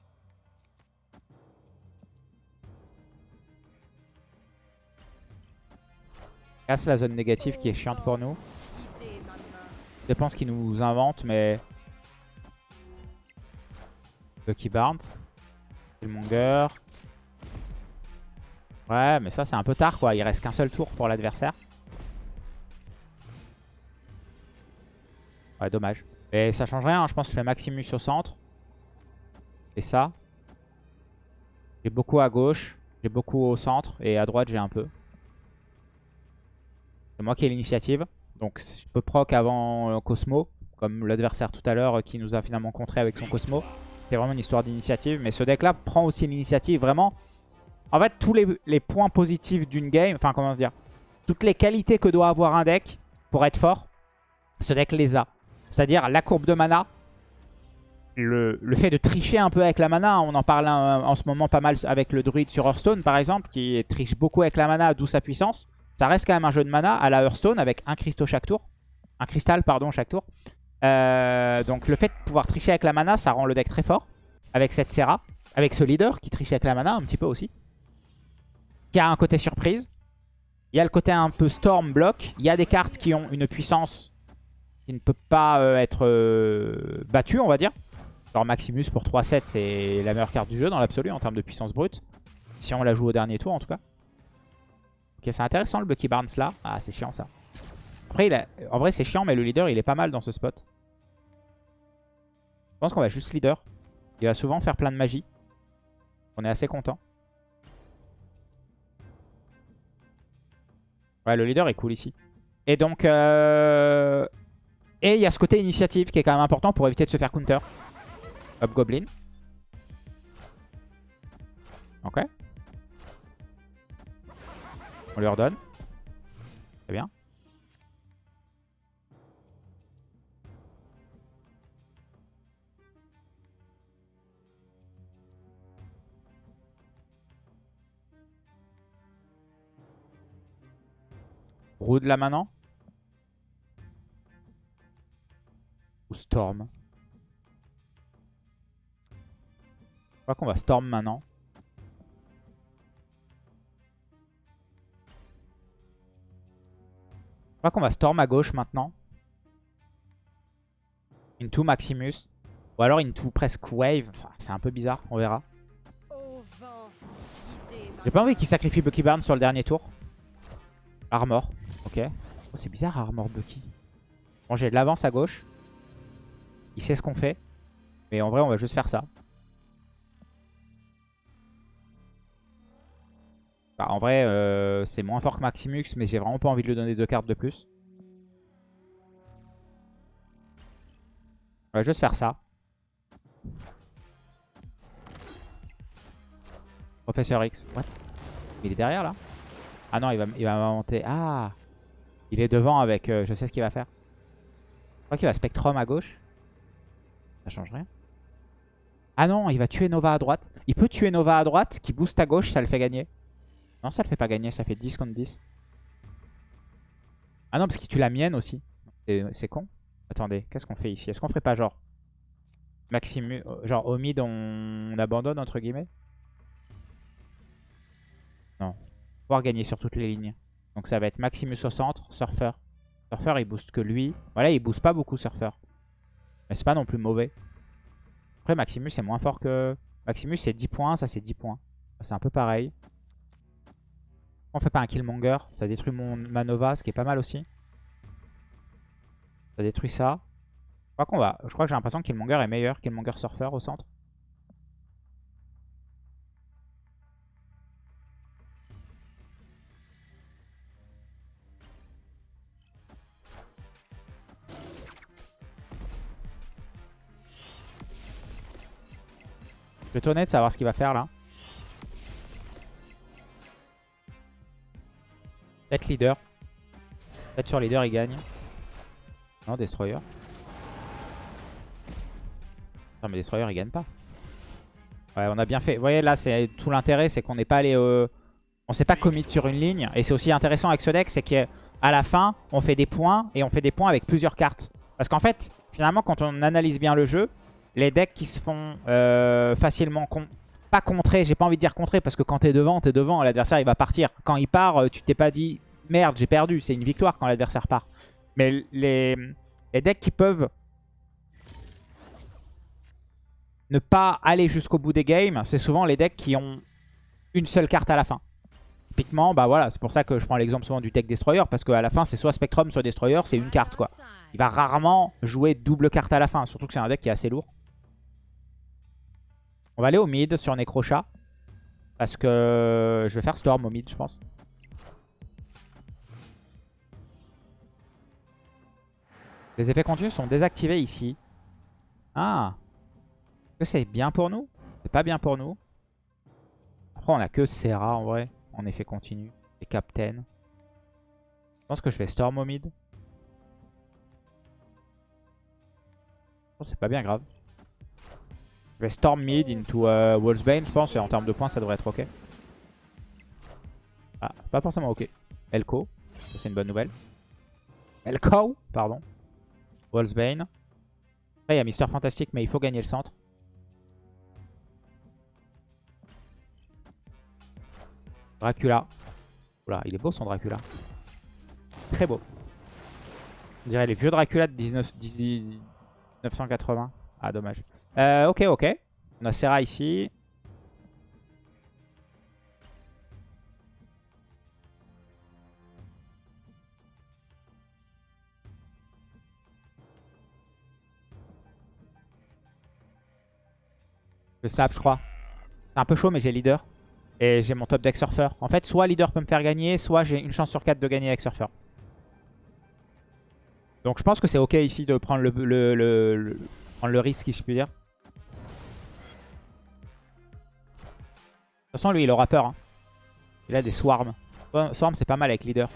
Speaker 1: Casse la zone négative qui est chiante pour nous. Je pense qu'ils nous inventent, mais... Lucky Barnes. Killmonger. Ouais, mais ça, c'est un peu tard, quoi. Il reste qu'un seul tour pour l'adversaire. Ouais, dommage. Mais ça change rien, hein. je pense que je fais Maximus au centre. Et ça. J'ai beaucoup à gauche, j'ai beaucoup au centre, et à droite, j'ai un peu. C'est moi qui ai l'initiative. Donc si je peux proc avant euh, Cosmo, comme l'adversaire tout à l'heure euh, qui nous a finalement contré avec son Cosmo. C'est vraiment une histoire d'initiative. Mais ce deck-là prend aussi l'initiative. Vraiment, en fait, tous les, points positifs d'une game, enfin comment dire, toutes les qualités que doit avoir un deck pour être fort, ce deck les a. C'est-à-dire la courbe de mana, le, fait de tricher un peu avec la mana, on en parle en, euh, en ce moment pas mal avec le druide sur Hearthstone par exemple, qui triche beaucoup avec la mana, d'où sa puissance. Ça reste quand même un jeu de mana à la Hearthstone avec un cristaux chaque tour. Un cristal, pardon, chaque tour. Euh, donc le fait de pouvoir tricher avec la mana, ça rend le deck très fort. Avec cette Serra, avec ce leader qui triche avec la mana un petit peu aussi. Qui a un côté surprise. Il y a le côté un peu storm block. Il y a des cartes qui ont une puissance qui ne peut pas euh, être euh, battue, on va dire. alors Maximus pour 3-7, c'est la meilleure carte du jeu dans l'absolu en termes de puissance brute. Si on la joue au dernier tour en tout cas. Ok, c'est intéressant le Bucky Barnes là. Ah, c'est chiant ça. Après, en vrai, c'est chiant, mais le leader, il est pas mal dans ce spot. Je pense qu'on va juste leader. Il va souvent faire plein de magie. On est assez content. Ouais, le leader est cool ici. Et donc... Euh, et il y a ce côté initiative qui est quand même important pour éviter de se faire counter. Hop Goblin. Ok. On lui donne Très bien. Brood là maintenant Ou Storm Je crois qu'on va Storm maintenant. Je crois qu'on va Storm à gauche maintenant. Into Maximus. Ou alors Into presque Wave. C'est un peu bizarre, on verra. J'ai pas envie qu'il sacrifie Bucky Burn sur le dernier tour. Armor, ok. Oh, c'est bizarre Armor Bucky. Bon, j'ai de l'avance à gauche. Il sait ce qu'on fait. Mais en vrai, on va juste faire ça. Bah, en vrai, euh, c'est moins fort que Maximux, mais j'ai vraiment pas envie de lui donner deux cartes de plus. On va juste faire ça. Professeur X. What Il est derrière, là Ah non, il va, il va monter. Ah Il est devant avec... Euh, je sais ce qu'il va faire. Je crois qu'il va Spectrum à gauche. Ça change rien. Ah non, il va tuer Nova à droite. Il peut tuer Nova à droite, qui booste à gauche, ça le fait gagner. Non, ça le fait pas gagner, ça fait 10 contre 10. Ah non, parce qu'il tue la mienne aussi. C'est con. Attendez, qu'est-ce qu'on fait ici Est-ce qu'on ferait pas genre... Maximus... Euh, genre au mid, on... abandonne, entre guillemets Non. Pouvoir gagner sur toutes les lignes. Donc ça va être Maximus au centre, Surfer. Surfer, il booste que lui. Voilà, il booste pas beaucoup Surfer. Mais c'est pas non plus mauvais. Après, Maximus est moins fort que... Maximus, c'est 10 points, ça c'est 10 points. C'est un peu pareil. On fait pas un Killmonger. Ça détruit mon Manova, ce qui est pas mal aussi. Ça détruit ça. Je crois qu'on va. Je crois que j'ai l'impression que Killmonger est meilleur. Killmonger Surfer au centre. Je vais honnête de savoir ce qu'il va faire là. être leader. être sur leader, il gagne. Non, destroyer. Non, mais destroyer, il gagne pas. Ouais, on a bien fait. Vous voyez, là, c'est tout l'intérêt, c'est qu'on n'est pas allé... Euh, on s'est pas commit sur une ligne. Et c'est aussi intéressant avec ce deck, c'est qu'à la fin, on fait des points, et on fait des points avec plusieurs cartes. Parce qu'en fait, finalement, quand on analyse bien le jeu, les decks qui se font euh, facilement pas contré, j'ai pas envie de dire contrer parce que quand t'es devant, t'es devant, l'adversaire il va partir. Quand il part, euh, tu t'es pas dit merde, j'ai perdu, c'est une victoire quand l'adversaire part. Mais les, decks qui peuvent ne pas aller jusqu'au bout des games, c'est souvent les decks qui ont une seule carte à la fin. Typiquement, bah voilà, c'est pour ça que je prends l'exemple souvent du deck Destroyer, parce qu'à la fin, c'est soit Spectrum, soit Destroyer, c'est une carte quoi. Il va rarement jouer double carte à la fin, surtout que c'est un deck qui est assez lourd. On va aller au mid sur Necrochat. Parce que je vais faire Storm au mid, je pense. Les effets continus sont désactivés ici. Ah que c'est bien pour nous C'est pas bien pour nous. Après, on a que Serra en vrai, en effet continu. Et Captain. Je pense que je vais Storm au mid. Oh, c'est pas bien grave. Bah, Storm mid into uh Wolfsbane, je pense. Et en termes de points, ça devrait être OK. Ah, pas forcément OK. Elko. Ça, c'est une bonne nouvelle. Elko, pardon. Wolfsbane. il y a Mister Fantastique, mais il faut gagner le centre. Dracula. Oula, il est beau son Dracula. Très beau. On dirait les vieux Dracula de 1980. Ah, dommage. Euh, ok, ok. On a ici. Le snap, je crois. C'est un peu chaud, mais j'ai leader. Et j'ai mon top deck surfer. En fait, soit leader peut me faire gagner, soit j'ai une chance sur 4 de gagner avec surfer. Donc je pense que c'est ok ici de prendre le, le, prendre le risque, si je puis dire. toute façon, lui, il aura peur. Hein. Il a des swarms. Swarm, c'est pas mal avec leader.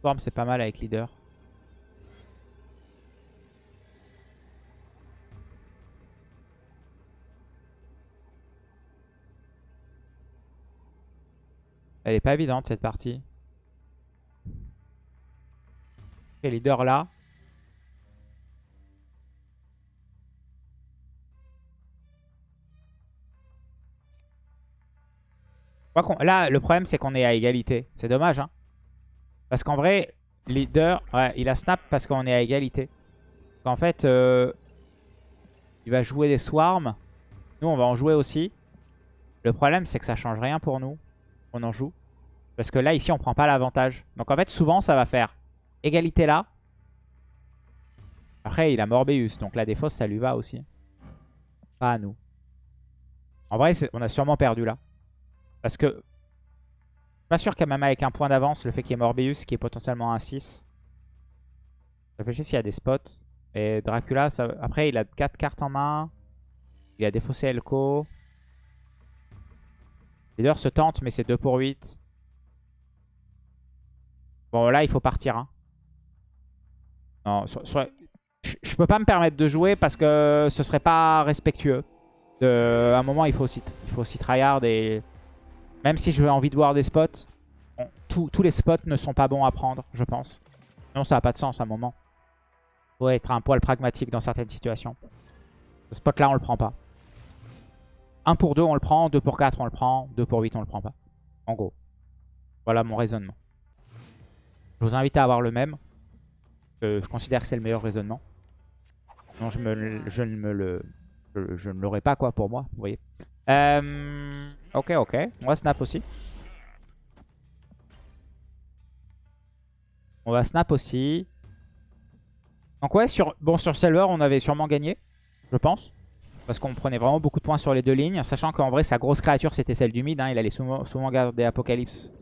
Speaker 1: Swarm, c'est pas mal avec leader. Elle est pas évidente cette partie. Et leader là. Là, le problème, c'est qu'on est à égalité. C'est dommage, hein. Parce qu'en vrai, leader, il a snap parce qu'on est à égalité. En fait, euh, il va jouer des swarms. Nous, on va en jouer aussi. Le problème, c'est que ça change rien pour nous. On en joue. Parce que là, ici, on prend pas l'avantage. Donc en fait, souvent, ça va faire égalité là. Après, il a Morbius. Donc la défausse, ça lui va aussi. Pas à nous. En vrai, on a sûrement perdu là. Parce que... Je suis Pas sûr qu'à même avec un point d'avance, le fait qu'il y ait Morbius qui est potentiellement un 6. Réfléchis s'il y a des spots. Et Dracula, après, il a 4 cartes en main. Il a défaussé Elko. Leader se tente, mais c'est 2 pour 8. Bon, là, il faut partir. Hein. Non, Je, peux pas me permettre de jouer parce que ce serait pas respectueux. à un moment, il faut aussi, il faut aussi tryhard et même si j'ai envie de voir des spots, tous les spots ne sont pas bons à prendre, je pense. Non, ça n'a pas de sens à un moment. Il Faut être un poil pragmatique dans certaines situations. Ce spot là, on le prend pas. 1 pour 2, on le prend. 2 pour 4, on le prend. 2 pour 8, on le prend pas. En gros. Voilà mon raisonnement. Je vous invite à avoir le même. Euh, je considère que c'est le meilleur raisonnement. Non, je, me, ne me le... je ne l'aurais pas, quoi, pour moi. Vous voyez euh, ok, ok. On va snap aussi. On va snap aussi. Donc ouais, sur, bon, sur Silver, on avait sûrement gagné, je pense. Parce qu'on prenait vraiment beaucoup de points sur les deux lignes. Sachant qu'en vrai, sa grosse créature, c'était celle du mid. Hein. Il allait souvent, souvent garder Apocalypse.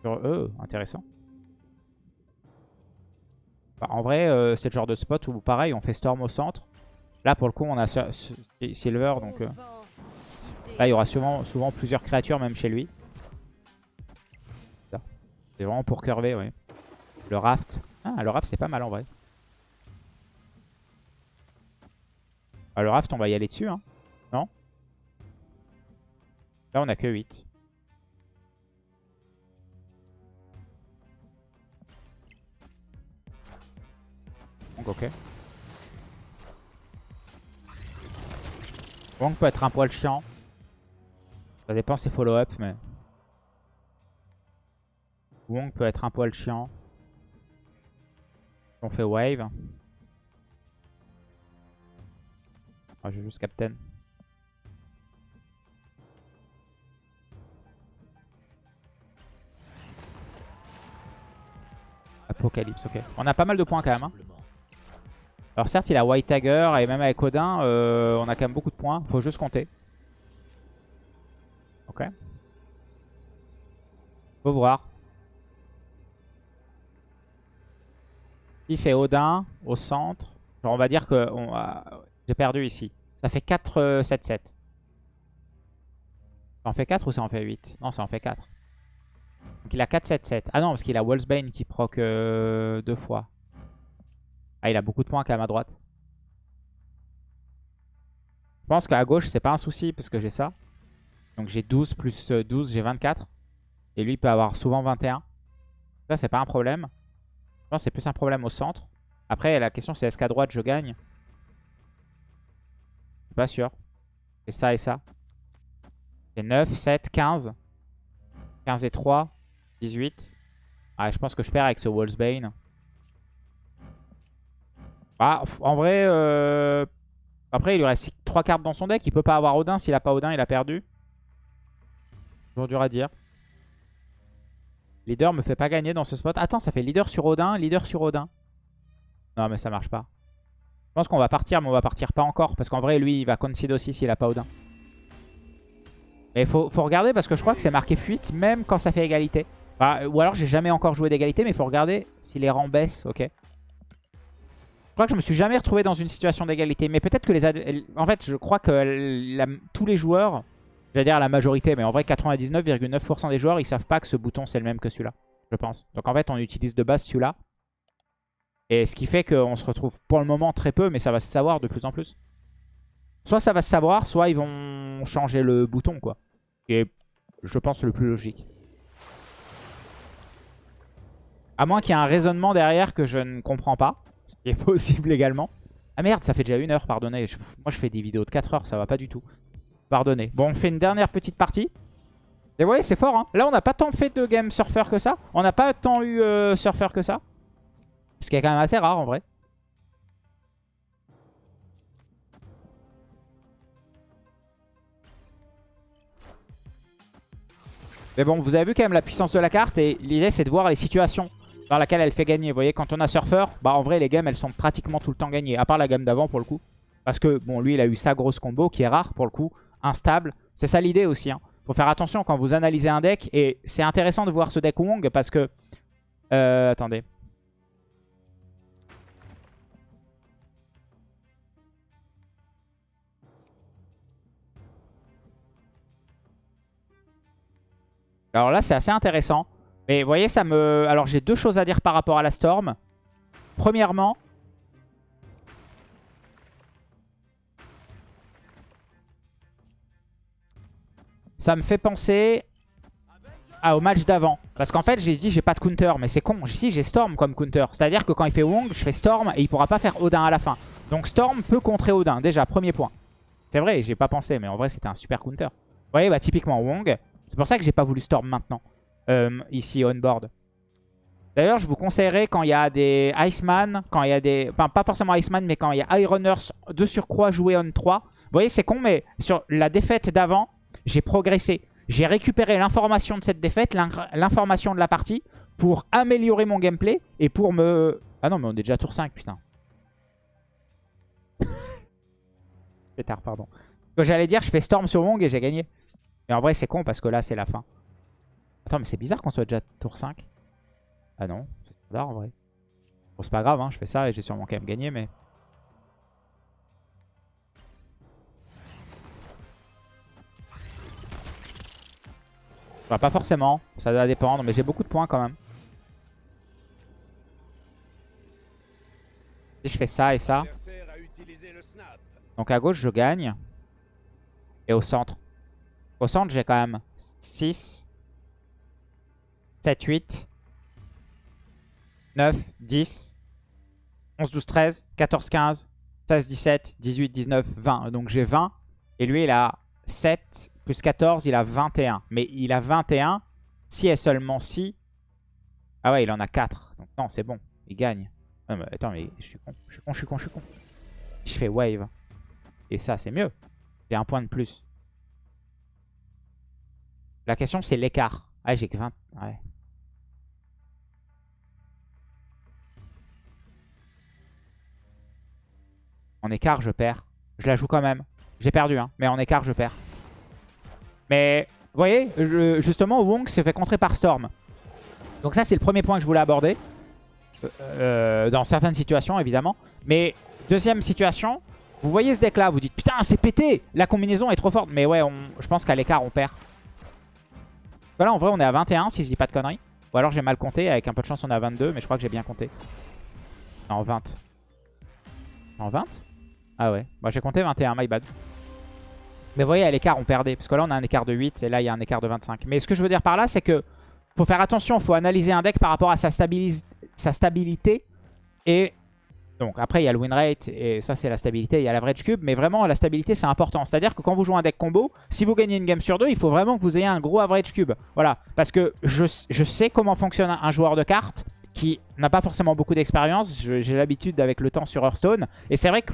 Speaker 1: Sur eux, intéressant. en vrai, euh, c'est le genre de spot où, pareil, on fait Storm au centre. Là, pour le coup, on a Silver, donc euh, là, il y aura souvent, souvent plusieurs créatures, même chez lui. C'est vraiment pour curver, oui. Le raft. Ah, le raft, c'est pas mal en vrai. Ah, le raft, on va y aller dessus, hein. Non Là, on a que 8. Donc, ok. Wong peut être un poil chiant. Ça dépend ses follow-up, mais... Wong peut être un poil chiant. On fait wave. Ah, je joue juste captain. Apocalypse, ok. On a pas mal de points quand même. Hein. Alors certes, il a White Tiger et même avec Odin, euh, on a quand même beaucoup de points. Faut juste compter. Ok. Faut voir. Il fait Odin au centre. Genre on va dire que a... j'ai perdu ici. Ça fait 4, 7, 7. Ça en fait 4 ou ça en fait 8 Non, ça en fait 4. Donc il a 4, 7, 7. Ah non, parce qu'il a Wolfsbane qui proc euh, deux fois. Ah, il a beaucoup de points quand même à droite. Je pense qu'à gauche, c'est pas un souci parce que j'ai ça. Donc j'ai 12 plus 12, euh, j'ai 24. Et lui, il peut avoir souvent 21. Ça, c'est pas un problème. Je pense que c'est plus un problème au centre. Après, la question, c'est est-ce qu'à droite, je gagne Je suis pas sûr. C'est ça et ça. C'est 9, 7, 15. 15 et 3, 18. Ah, je pense que je perds avec ce Wolfsbane. Bah, en vrai, euh, après, il lui reste 3 cartes dans son deck. Il peut pas avoir Odin. S'il a pas Odin, il a perdu. Toujours dur à dire. Leader me fait pas gagner dans ce spot. Attends, ça fait leader sur Odin, leader sur Odin. Non, mais ça marche pas. Je pense qu'on va partir, mais on va partir pas encore. Parce qu'en vrai, lui, il va concede aussi s'il a pas Odin. Mais faut, faut regarder parce que je crois que c'est marqué fuite même quand ça fait égalité. Bah, ou alors j'ai jamais encore joué d'égalité, mais faut regarder si les rangs baissent, ok je crois que je me suis jamais retrouvé dans une situation d'égalité. Mais peut-être que les... En fait, je crois que tous les joueurs, j'allais dire la majorité, mais en vrai 99,9% des joueurs, ils savent pas que ce bouton c'est le même que celui-là. Je pense. Donc en fait, on utilise de base celui-là. Et ce qui fait qu'on se retrouve pour le moment très peu, mais ça va se savoir de plus en plus. Soit ça va se savoir, soit ils vont changer le bouton, quoi. Et je pense le plus logique. À moins qu'il y ait un raisonnement derrière que je ne comprends pas qui est possible également. Ah merde, ça fait déjà une heure, pardonnez. moi, je fais des vidéos de 4 heures, ça va pas du tout. Pardonnez. Bon, on fait une dernière petite partie. Et vous voyez, c'est fort. Hein. Là, on n'a pas tant fait de game surfer que ça. On n'a pas tant eu euh, surfer que ça. Ce qui est quand même assez rare, en vrai. Mais bon, vous avez vu quand même la puissance de la carte. Et l'idée, c'est de voir les situations dans laquelle elle fait gagner. Vous voyez, quand on a surfeur, bah en vrai, les games, elles sont pratiquement tout le temps gagnées. À part la gamme d'avant, pour le coup. Parce que, bon, lui, il a eu sa grosse combo, qui est rare, pour le coup, instable. C'est ça l'idée aussi. Hein. Faut faire attention quand vous analysez un deck. Et c'est intéressant de voir ce deck Wong, parce que... Euh, attendez. Alors là, c'est assez intéressant. Mais vous voyez, ça me... Alors, j'ai deux choses à dire par rapport à la Storm. Premièrement... Ça me fait penser à au match d'avant. Parce qu'en fait, j'ai dit j'ai pas de counter, mais c'est con. Si, j'ai Storm comme counter. C'est-à-dire que quand il fait Wong, je fais Storm et il pourra pas faire Odin à la fin. Donc Storm peut contrer Odin, déjà, premier point. C'est vrai, j'ai pas pensé, mais en vrai, c'était un super counter. Vous voyez, bah typiquement Wong, c'est pour ça que j'ai pas voulu Storm maintenant. Euh, ici on-board. D'ailleurs, je vous conseillerais quand il y a des Iceman, quand il y a des... Enfin, pas forcément Iceman, mais quand il y a Ironers de surcroît joué on 3. Vous voyez, c'est con, mais sur la défaite d'avant, j'ai progressé. J'ai récupéré l'information de cette défaite, l'information de la partie, pour améliorer mon gameplay et pour me... Ah non, mais on est déjà tour 5, putain. c'est tard, pardon. J'allais dire, je fais Storm sur Wong et j'ai gagné. Mais en vrai, c'est con parce que là, c'est la fin. Attends, mais c'est bizarre qu'on soit déjà tour 5. Ah non, c'est standard en vrai. Bon, c'est pas grave, hein, je fais ça et j'ai sûrement quand même gagné, mais... Enfin, bah, pas forcément, ça doit dépendre, mais j'ai beaucoup de points quand même. Si je fais ça et ça... Donc à gauche, je gagne. Et au centre. Au centre, j'ai quand même 6... 7, 8, 9, 10, 11, 12, 13, 14, 15, 16, 17, 18, 19, 20. Donc j'ai 20. Et lui, il a 7 plus 14, il a 21. Mais il a 21 si et seulement si... Ah ouais, il en a 4. Donc non, c'est bon. Il gagne. Non, mais attends, mais je suis con, je suis con, je suis con, je suis con. Je fais wave. Et ça, c'est mieux. J'ai un point de plus. La question, c'est l'écart. Ah, j'ai que 20. Ouais. En écart, je perds. Je la joue quand même. J'ai perdu, hein. Mais en écart, je perds. Mais, vous voyez, justement, Wong s'est fait contrer par Storm. Donc ça, c'est le premier point que je voulais aborder. Euh, euh, dans certaines situations, évidemment. Mais, deuxième situation, vous voyez ce deck-là, vous dites, putain, c'est pété La combinaison est trop forte. Mais ouais, je pense qu'à l'écart, on perd. Voilà, en vrai, on est à 21, si je dis pas de conneries. Ou alors j'ai mal compté, avec un peu de chance, on est à 22, mais je crois que j'ai bien compté. En 20. En 20 ah ouais. Bah, j'ai compté 21, my bad. Mais vous voyez, à l'écart, on perdait. Parce que là, on a un écart de 8 et là, il y a un écart de 25. Mais ce que je veux dire par là, c'est que faut faire attention. faut analyser un deck par rapport à sa, sa stabilité. Et donc après, il y a le win rate et ça, c'est la stabilité. Il y a l'average cube. Mais vraiment, la stabilité, c'est important. C'est-à-dire que quand vous jouez un deck combo, si vous gagnez une game sur deux, il faut vraiment que vous ayez un gros average cube. Voilà. Parce que je, je sais comment fonctionne un joueur de cartes qui n'a pas forcément beaucoup d'expérience. J'ai l'habitude avec le temps sur Hearthstone. Et c'est vrai que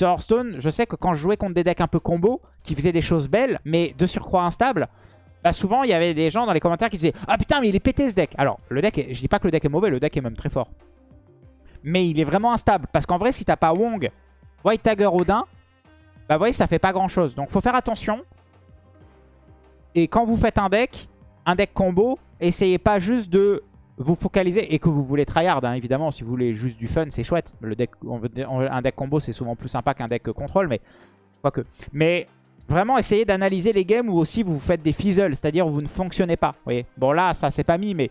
Speaker 1: sur Hearthstone, je sais que quand je jouais contre des decks un peu combo, qui faisaient des choses belles, mais de surcroît instables, bah souvent il y avait des gens dans les commentaires qui disaient « Ah putain, mais il est pété ce deck !» Alors, le deck, je dis pas que le deck est mauvais, le deck est même très fort. Mais il est vraiment instable, parce qu'en vrai, si t'as pas Wong, White Tiger, Odin, bah vous ça fait pas grand chose. Donc faut faire attention. Et quand vous faites un deck, un deck combo, essayez pas juste de vous focalisez et que vous voulez tryhard, hein, évidemment, si vous voulez juste du fun, c'est chouette. Le deck, on un deck combo, c'est souvent plus sympa qu'un deck contrôle, mais que. Mais vraiment, essayez d'analyser les games où aussi vous faites des fizzles, c'est-à-dire vous ne fonctionnez pas. Voyez bon, là, ça, c'est pas mis, mais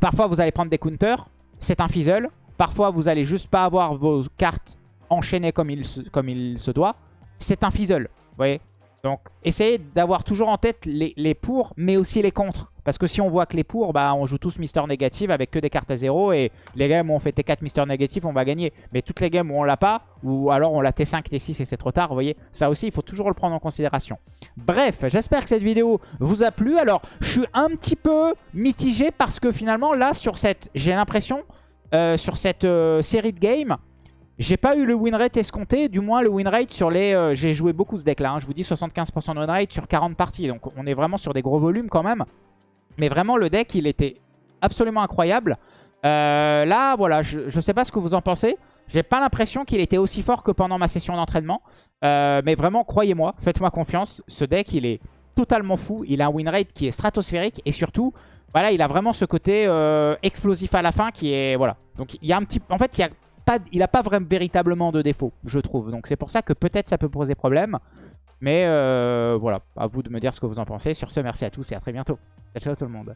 Speaker 1: parfois, vous allez prendre des counters, c'est un fizzle. Parfois, vous allez juste pas avoir vos cartes enchaînées comme il comme il se doit, c'est un fizzle. Vous voyez donc, essayez d'avoir toujours en tête les, les, pour, mais aussi les contre. Parce que si on voit que les pour, bah, on joue tous Mister Négatif avec que des cartes à zéro. Et les games où on fait T4 Mister Négatif, on va gagner. Mais toutes les games où on l'a pas, ou alors on l'a T5, T6 et c'est trop tard, vous voyez, ça aussi, il faut toujours le prendre en considération. Bref, j'espère que cette vidéo vous a plu. Alors, je suis un petit peu mitigé parce que finalement, là, sur cette, j'ai l'impression, euh, sur cette euh, série de games, j'ai pas eu le win rate escompté, du moins le win rate sur les... Euh, j'ai joué beaucoup ce deck là, hein. je vous dis 75% de win rate sur 40 parties, donc on est vraiment sur des gros volumes quand même. Mais vraiment le deck il était absolument incroyable. Euh, là voilà, je, sais pas ce que vous en pensez, j'ai pas l'impression qu'il était aussi fort que pendant ma session d'entraînement. Euh, mais vraiment croyez-moi, faites-moi confiance, ce deck il est totalement fou, il a un win rate qui est stratosphérique et surtout... Voilà, il a vraiment ce côté explosif à la fin qui est... Voilà. Donc, il y a un petit... En fait, il y a il a pas vraiment, véritablement de défaut, je trouve. Donc c'est pour ça que peut-être ça peut poser problème. Mais euh, voilà, à vous de me dire ce que vous en pensez. Sur ce, merci à tous et à très bientôt. Ciao, ciao tout le monde.